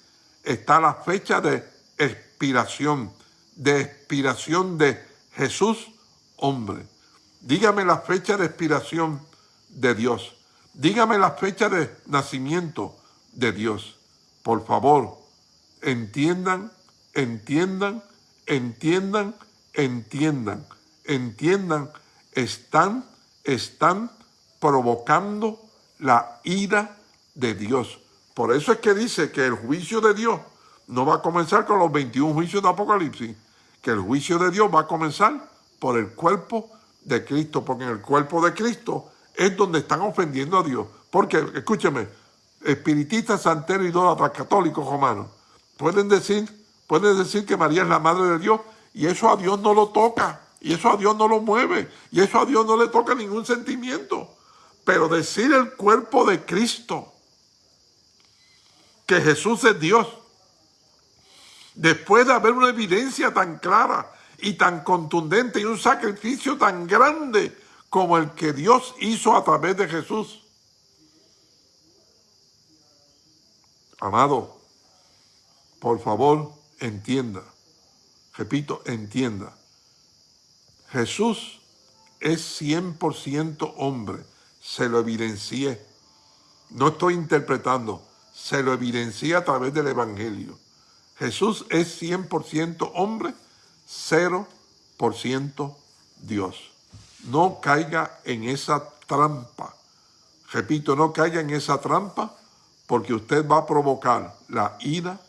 está la fecha de expiración, de expiración de Jesús, hombre. Dígame la fecha de expiración de Dios. Dígame la fecha de nacimiento de Dios. Por favor, entiendan, entiendan entiendan, entiendan, entiendan, están, están provocando la ira de Dios. Por eso es que dice que el juicio de Dios no va a comenzar con los 21 juicios de Apocalipsis, que el juicio de Dios va a comenzar por el cuerpo de Cristo, porque en el cuerpo de Cristo es donde están ofendiendo a Dios. Porque, escúcheme, espiritistas, santeros, idólatras, católicos, romanos, pueden decir Puede decir que María es la madre de Dios y eso a Dios no lo toca, y eso a Dios no lo mueve, y eso a Dios no le toca ningún sentimiento. Pero decir el cuerpo de Cristo, que Jesús es Dios, después de haber una evidencia tan clara y tan contundente y un sacrificio tan grande como el que Dios hizo a través de Jesús. Amado, por favor, entienda, repito, entienda, Jesús es 100% hombre, se lo evidencié, no estoy interpretando, se lo evidencié a través del Evangelio. Jesús es 100% hombre, 0% Dios. No caiga en esa trampa. Repito, no caiga en esa trampa porque usted va a provocar la ira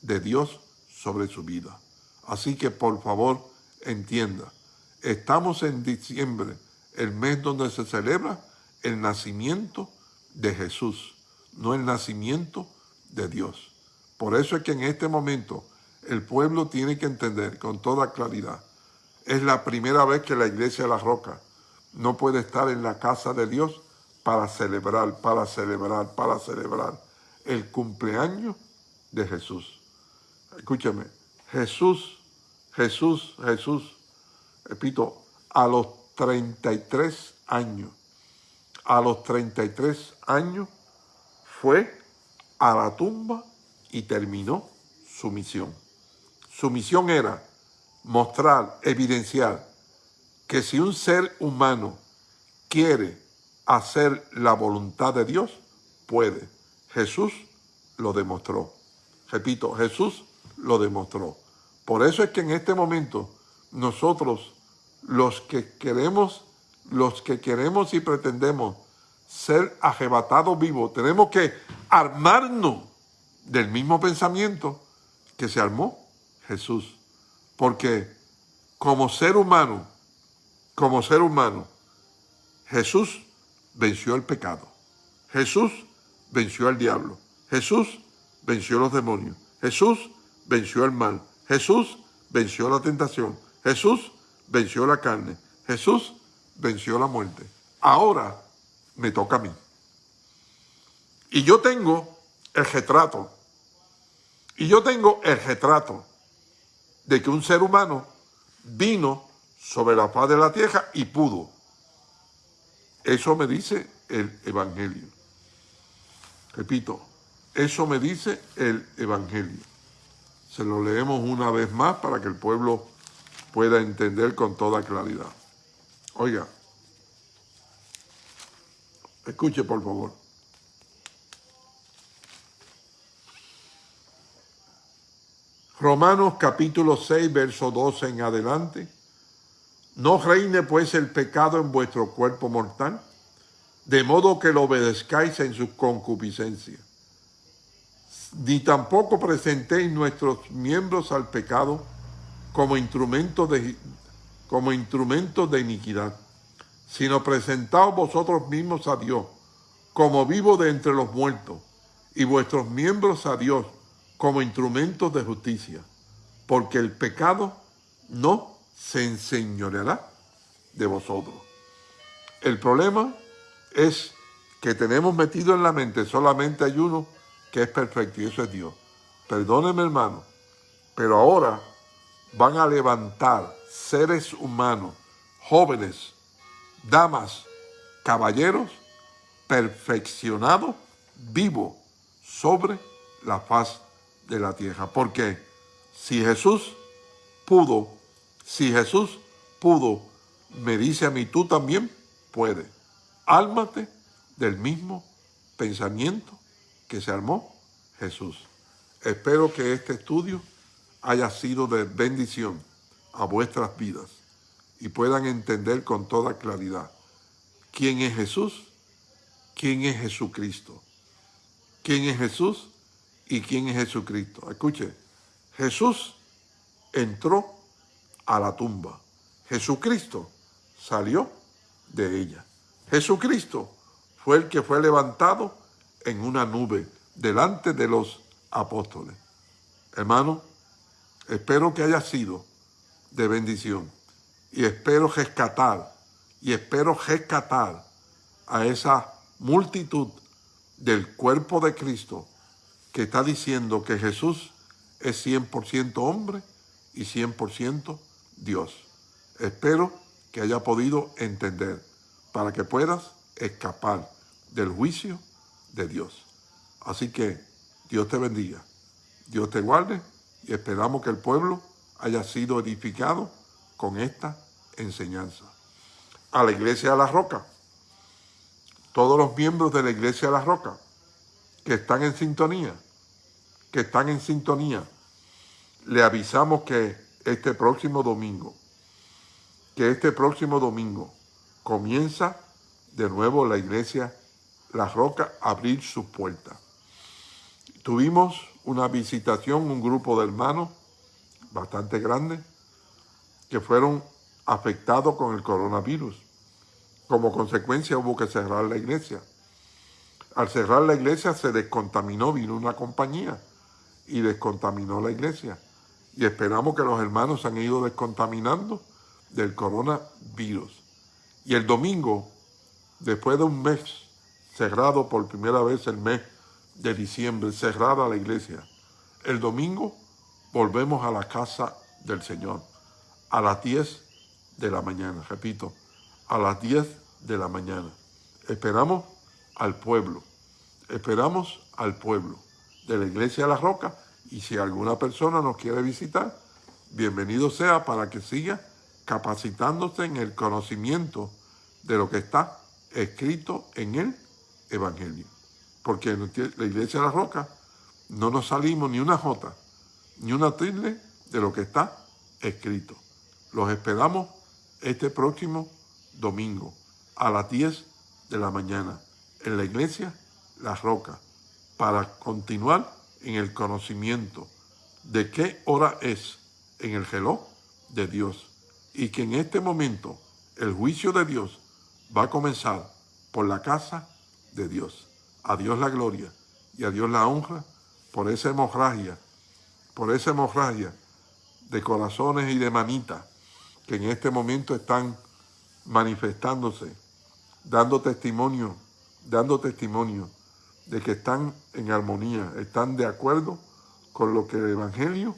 de Dios sobre su vida. Así que por favor entienda, estamos en diciembre, el mes donde se celebra el nacimiento de Jesús, no el nacimiento de Dios. Por eso es que en este momento el pueblo tiene que entender con toda claridad, es la primera vez que la iglesia de la roca no puede estar en la casa de Dios para celebrar, para celebrar, para celebrar el cumpleaños de Jesús. Escúchame, Jesús, Jesús, Jesús, repito, a los 33 años, a los 33 años fue a la tumba y terminó su misión. Su misión era mostrar, evidenciar que si un ser humano quiere hacer la voluntad de Dios, puede. Jesús lo demostró. Repito, Jesús lo demostró. Por eso es que en este momento nosotros, los que queremos, los que queremos y pretendemos ser arrebatados vivos, tenemos que armarnos del mismo pensamiento que se armó Jesús. Porque como ser humano, como ser humano, Jesús venció el pecado. Jesús venció al diablo. Jesús venció los demonios. Jesús venció el mal. Jesús venció la tentación. Jesús venció la carne. Jesús venció la muerte. Ahora me toca a mí. Y yo tengo el retrato. Y yo tengo el retrato de que un ser humano vino sobre la paz de la tierra y pudo. Eso me dice el Evangelio. Repito, eso me dice el Evangelio. Se lo leemos una vez más para que el pueblo pueda entender con toda claridad. Oiga, escuche por favor. Romanos capítulo 6, verso 12 en adelante. No reine pues el pecado en vuestro cuerpo mortal, de modo que lo obedezcáis en su concupiscencia. Ni tampoco presentéis nuestros miembros al pecado como instrumentos de, como instrumentos de iniquidad, sino presentaos vosotros mismos a Dios como vivo de entre los muertos, y vuestros miembros a Dios como instrumentos de justicia, porque el pecado no se enseñoreará de vosotros. El problema es que tenemos metido en la mente solamente hay uno que es perfecto y eso es Dios. Perdóneme hermano, pero ahora van a levantar seres humanos, jóvenes, damas, caballeros, perfeccionados, vivos, sobre la faz de la tierra. Porque si Jesús pudo, si Jesús pudo, me dice a mí, tú también puedes. Álmate del mismo pensamiento que se armó Jesús. Espero que este estudio haya sido de bendición a vuestras vidas y puedan entender con toda claridad quién es Jesús, quién es Jesucristo, quién es Jesús y quién es Jesucristo. Escuche, Jesús entró a la tumba. Jesucristo salió de ella. Jesucristo fue el que fue levantado en una nube delante de los apóstoles. Hermano, espero que haya sido de bendición y espero rescatar y espero rescatar a esa multitud del cuerpo de Cristo que está diciendo que Jesús es 100% hombre y 100% Dios. Espero que haya podido entender para que puedas escapar del juicio de Dios. Así que Dios te bendiga, Dios te guarde y esperamos que el pueblo haya sido edificado con esta enseñanza. A la Iglesia de la Roca, todos los miembros de la Iglesia de la Roca que están en sintonía, que están en sintonía, le avisamos que este próximo domingo, que este próximo domingo comienza de nuevo la iglesia La Roca a abrir sus puertas. Tuvimos una visitación, un grupo de hermanos bastante grande, que fueron afectados con el coronavirus. Como consecuencia hubo que cerrar la iglesia. Al cerrar la iglesia se descontaminó, vino una compañía y descontaminó la iglesia. Y esperamos que los hermanos se han ido descontaminando del coronavirus. Y el domingo, después de un mes cerrado por primera vez el mes de diciembre, cerrada la iglesia. El domingo volvemos a la casa del Señor a las 10 de la mañana, repito, a las 10 de la mañana. Esperamos al pueblo, esperamos al pueblo de la Iglesia de la Roca y si alguna persona nos quiere visitar, bienvenido sea para que siga capacitándose en el conocimiento de lo que está escrito en el Evangelio. Porque en la Iglesia de la Roca no nos salimos ni una jota, ni una tilde de lo que está escrito. Los esperamos este próximo domingo a las 10 de la mañana en la iglesia La Roca para continuar en el conocimiento de qué hora es en el reloj de Dios y que en este momento el juicio de Dios va a comenzar por la casa de Dios. A Dios la gloria y a Dios la honra por esa hemorragia, por esa hemorragia de corazones y de manitas que en este momento están manifestándose, dando testimonio, dando testimonio de que están en armonía, están de acuerdo con lo que el Evangelio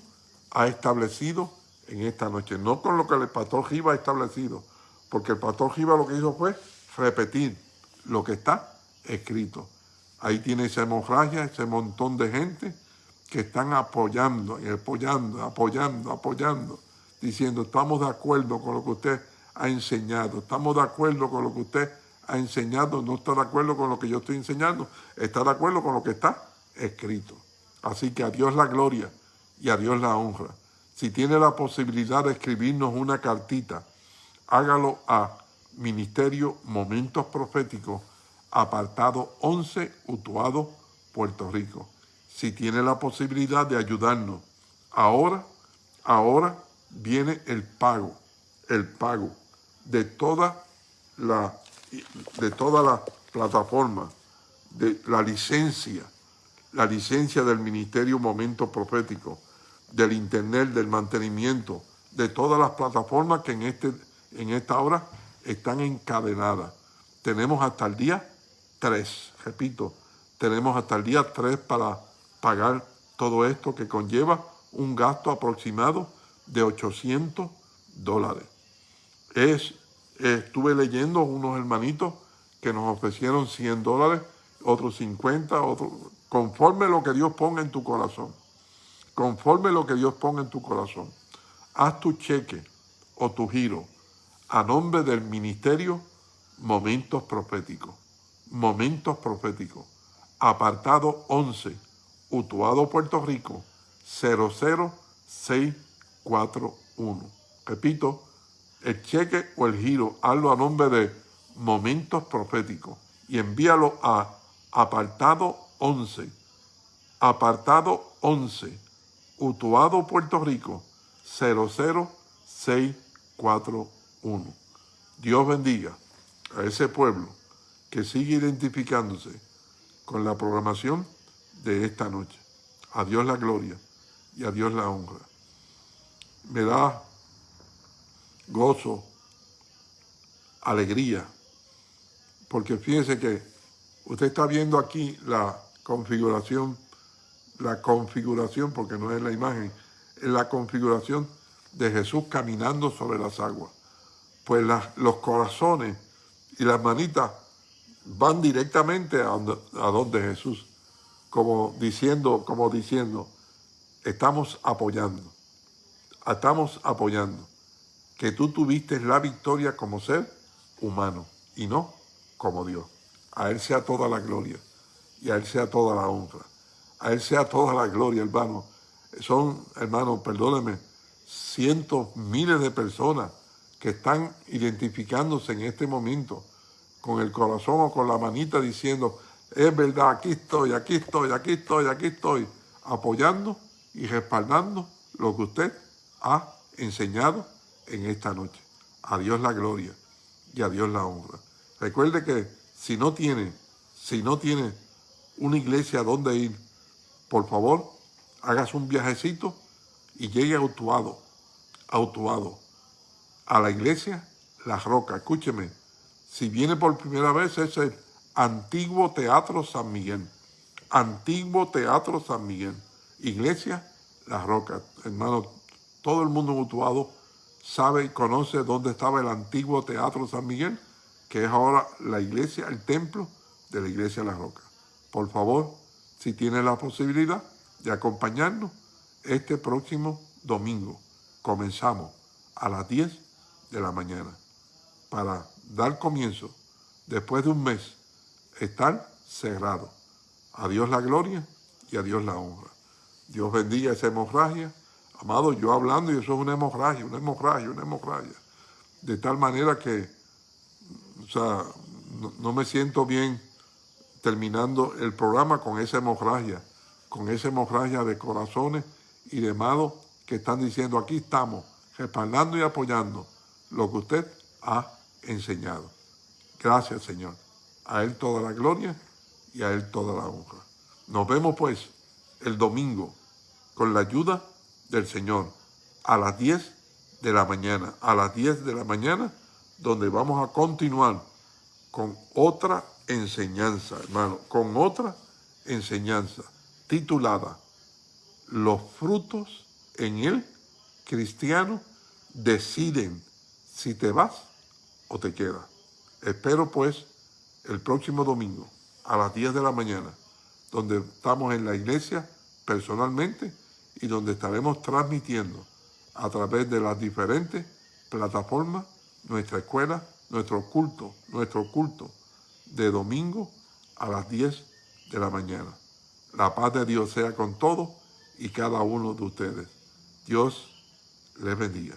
ha establecido en esta noche, no con lo que el pastor Giva ha establecido, porque el pastor Giva lo que hizo fue repetir lo que está escrito. Ahí tiene esa hemorragia, ese montón de gente que están apoyando, apoyando, apoyando, apoyando diciendo, estamos de acuerdo con lo que usted ha enseñado, estamos de acuerdo con lo que usted ha enseñado, no está de acuerdo con lo que yo estoy enseñando, está de acuerdo con lo que está escrito. Así que a Dios la gloria y a Dios la honra. Si tiene la posibilidad de escribirnos una cartita, hágalo a Ministerio Momentos Proféticos, apartado 11, Utuado, Puerto Rico. Si tiene la posibilidad de ayudarnos ahora, ahora viene el pago, el pago de toda la, de plataforma, de la licencia, la licencia del Ministerio Momento Profético, del Internet, del mantenimiento, de todas las plataformas que en, este, en esta hora están encadenadas. Tenemos hasta el día 3, repito, tenemos hasta el día 3 para pagar todo esto que conlleva un gasto aproximado de 800 dólares. Es, estuve leyendo unos hermanitos que nos ofrecieron 100 dólares, otros 50, otros, conforme lo que Dios ponga en tu corazón. Conforme lo que Dios ponga en tu corazón. Haz tu cheque o tu giro a nombre del ministerio Momentos Proféticos. Momentos Proféticos. Apartado 11, Utuado, Puerto Rico, 006 4.1. Repito, el cheque o el giro, hazlo a nombre de Momentos Proféticos y envíalo a apartado 11, apartado 11, Utuado, Puerto Rico, 00641. Dios bendiga a ese pueblo que sigue identificándose con la programación de esta noche. A Dios la gloria y a Dios la honra me da gozo, alegría, porque fíjense que usted está viendo aquí la configuración, la configuración, porque no es la imagen, es la configuración de Jesús caminando sobre las aguas. Pues los corazones y las manitas van directamente a donde, a donde Jesús, como diciendo, como diciendo, estamos apoyando estamos apoyando que tú tuviste la victoria como ser humano y no como Dios. A Él sea toda la gloria y a Él sea toda la honra. A Él sea toda la gloria, hermano. Son, hermano, perdóneme, cientos, miles de personas que están identificándose en este momento con el corazón o con la manita diciendo, es verdad, aquí estoy, aquí estoy, aquí estoy, aquí estoy, apoyando y respaldando lo que usted ha enseñado en esta noche. A Dios la gloria y a Dios la honra. Recuerde que si no tiene, si no tiene una iglesia donde ir, por favor, hagas un viajecito y llegue autuado, autuado, a la iglesia La Roca. Escúcheme, si viene por primera vez, es Antiguo Teatro San Miguel. Antiguo Teatro San Miguel. Iglesia La Roca. Hermano, todo el mundo mutuado sabe y conoce dónde estaba el antiguo Teatro San Miguel, que es ahora la iglesia, el templo de la iglesia La Roca. Por favor, si tiene la posibilidad de acompañarnos este próximo domingo, comenzamos a las 10 de la mañana para dar comienzo, después de un mes, estar cerrado. A Dios la gloria y a Dios la honra. Dios bendiga esa hemorragia. Amado, yo hablando y eso es una hemorragia, una hemorragia, una hemorragia. De tal manera que, o sea, no, me siento bien terminando el programa con esa hemorragia, con esa hemorragia de corazones y de amados que están diciendo, aquí estamos, respaldando y apoyando lo que usted ha enseñado. Gracias, Señor. A Él toda la gloria y a Él toda la honra. Nos vemos, pues, el domingo con la ayuda del Señor a las 10 de la mañana. A las 10 de la mañana, donde vamos a continuar con otra enseñanza, hermano, con otra enseñanza titulada Los frutos en el cristiano deciden si te vas o te quedas. Espero pues el próximo domingo a las 10 de la mañana, donde estamos en la iglesia personalmente y donde estaremos transmitiendo a través de las diferentes plataformas nuestra escuela, nuestro culto, nuestro culto de domingo a las 10 de la mañana. La paz de Dios sea con todos y cada uno de ustedes. Dios les bendiga.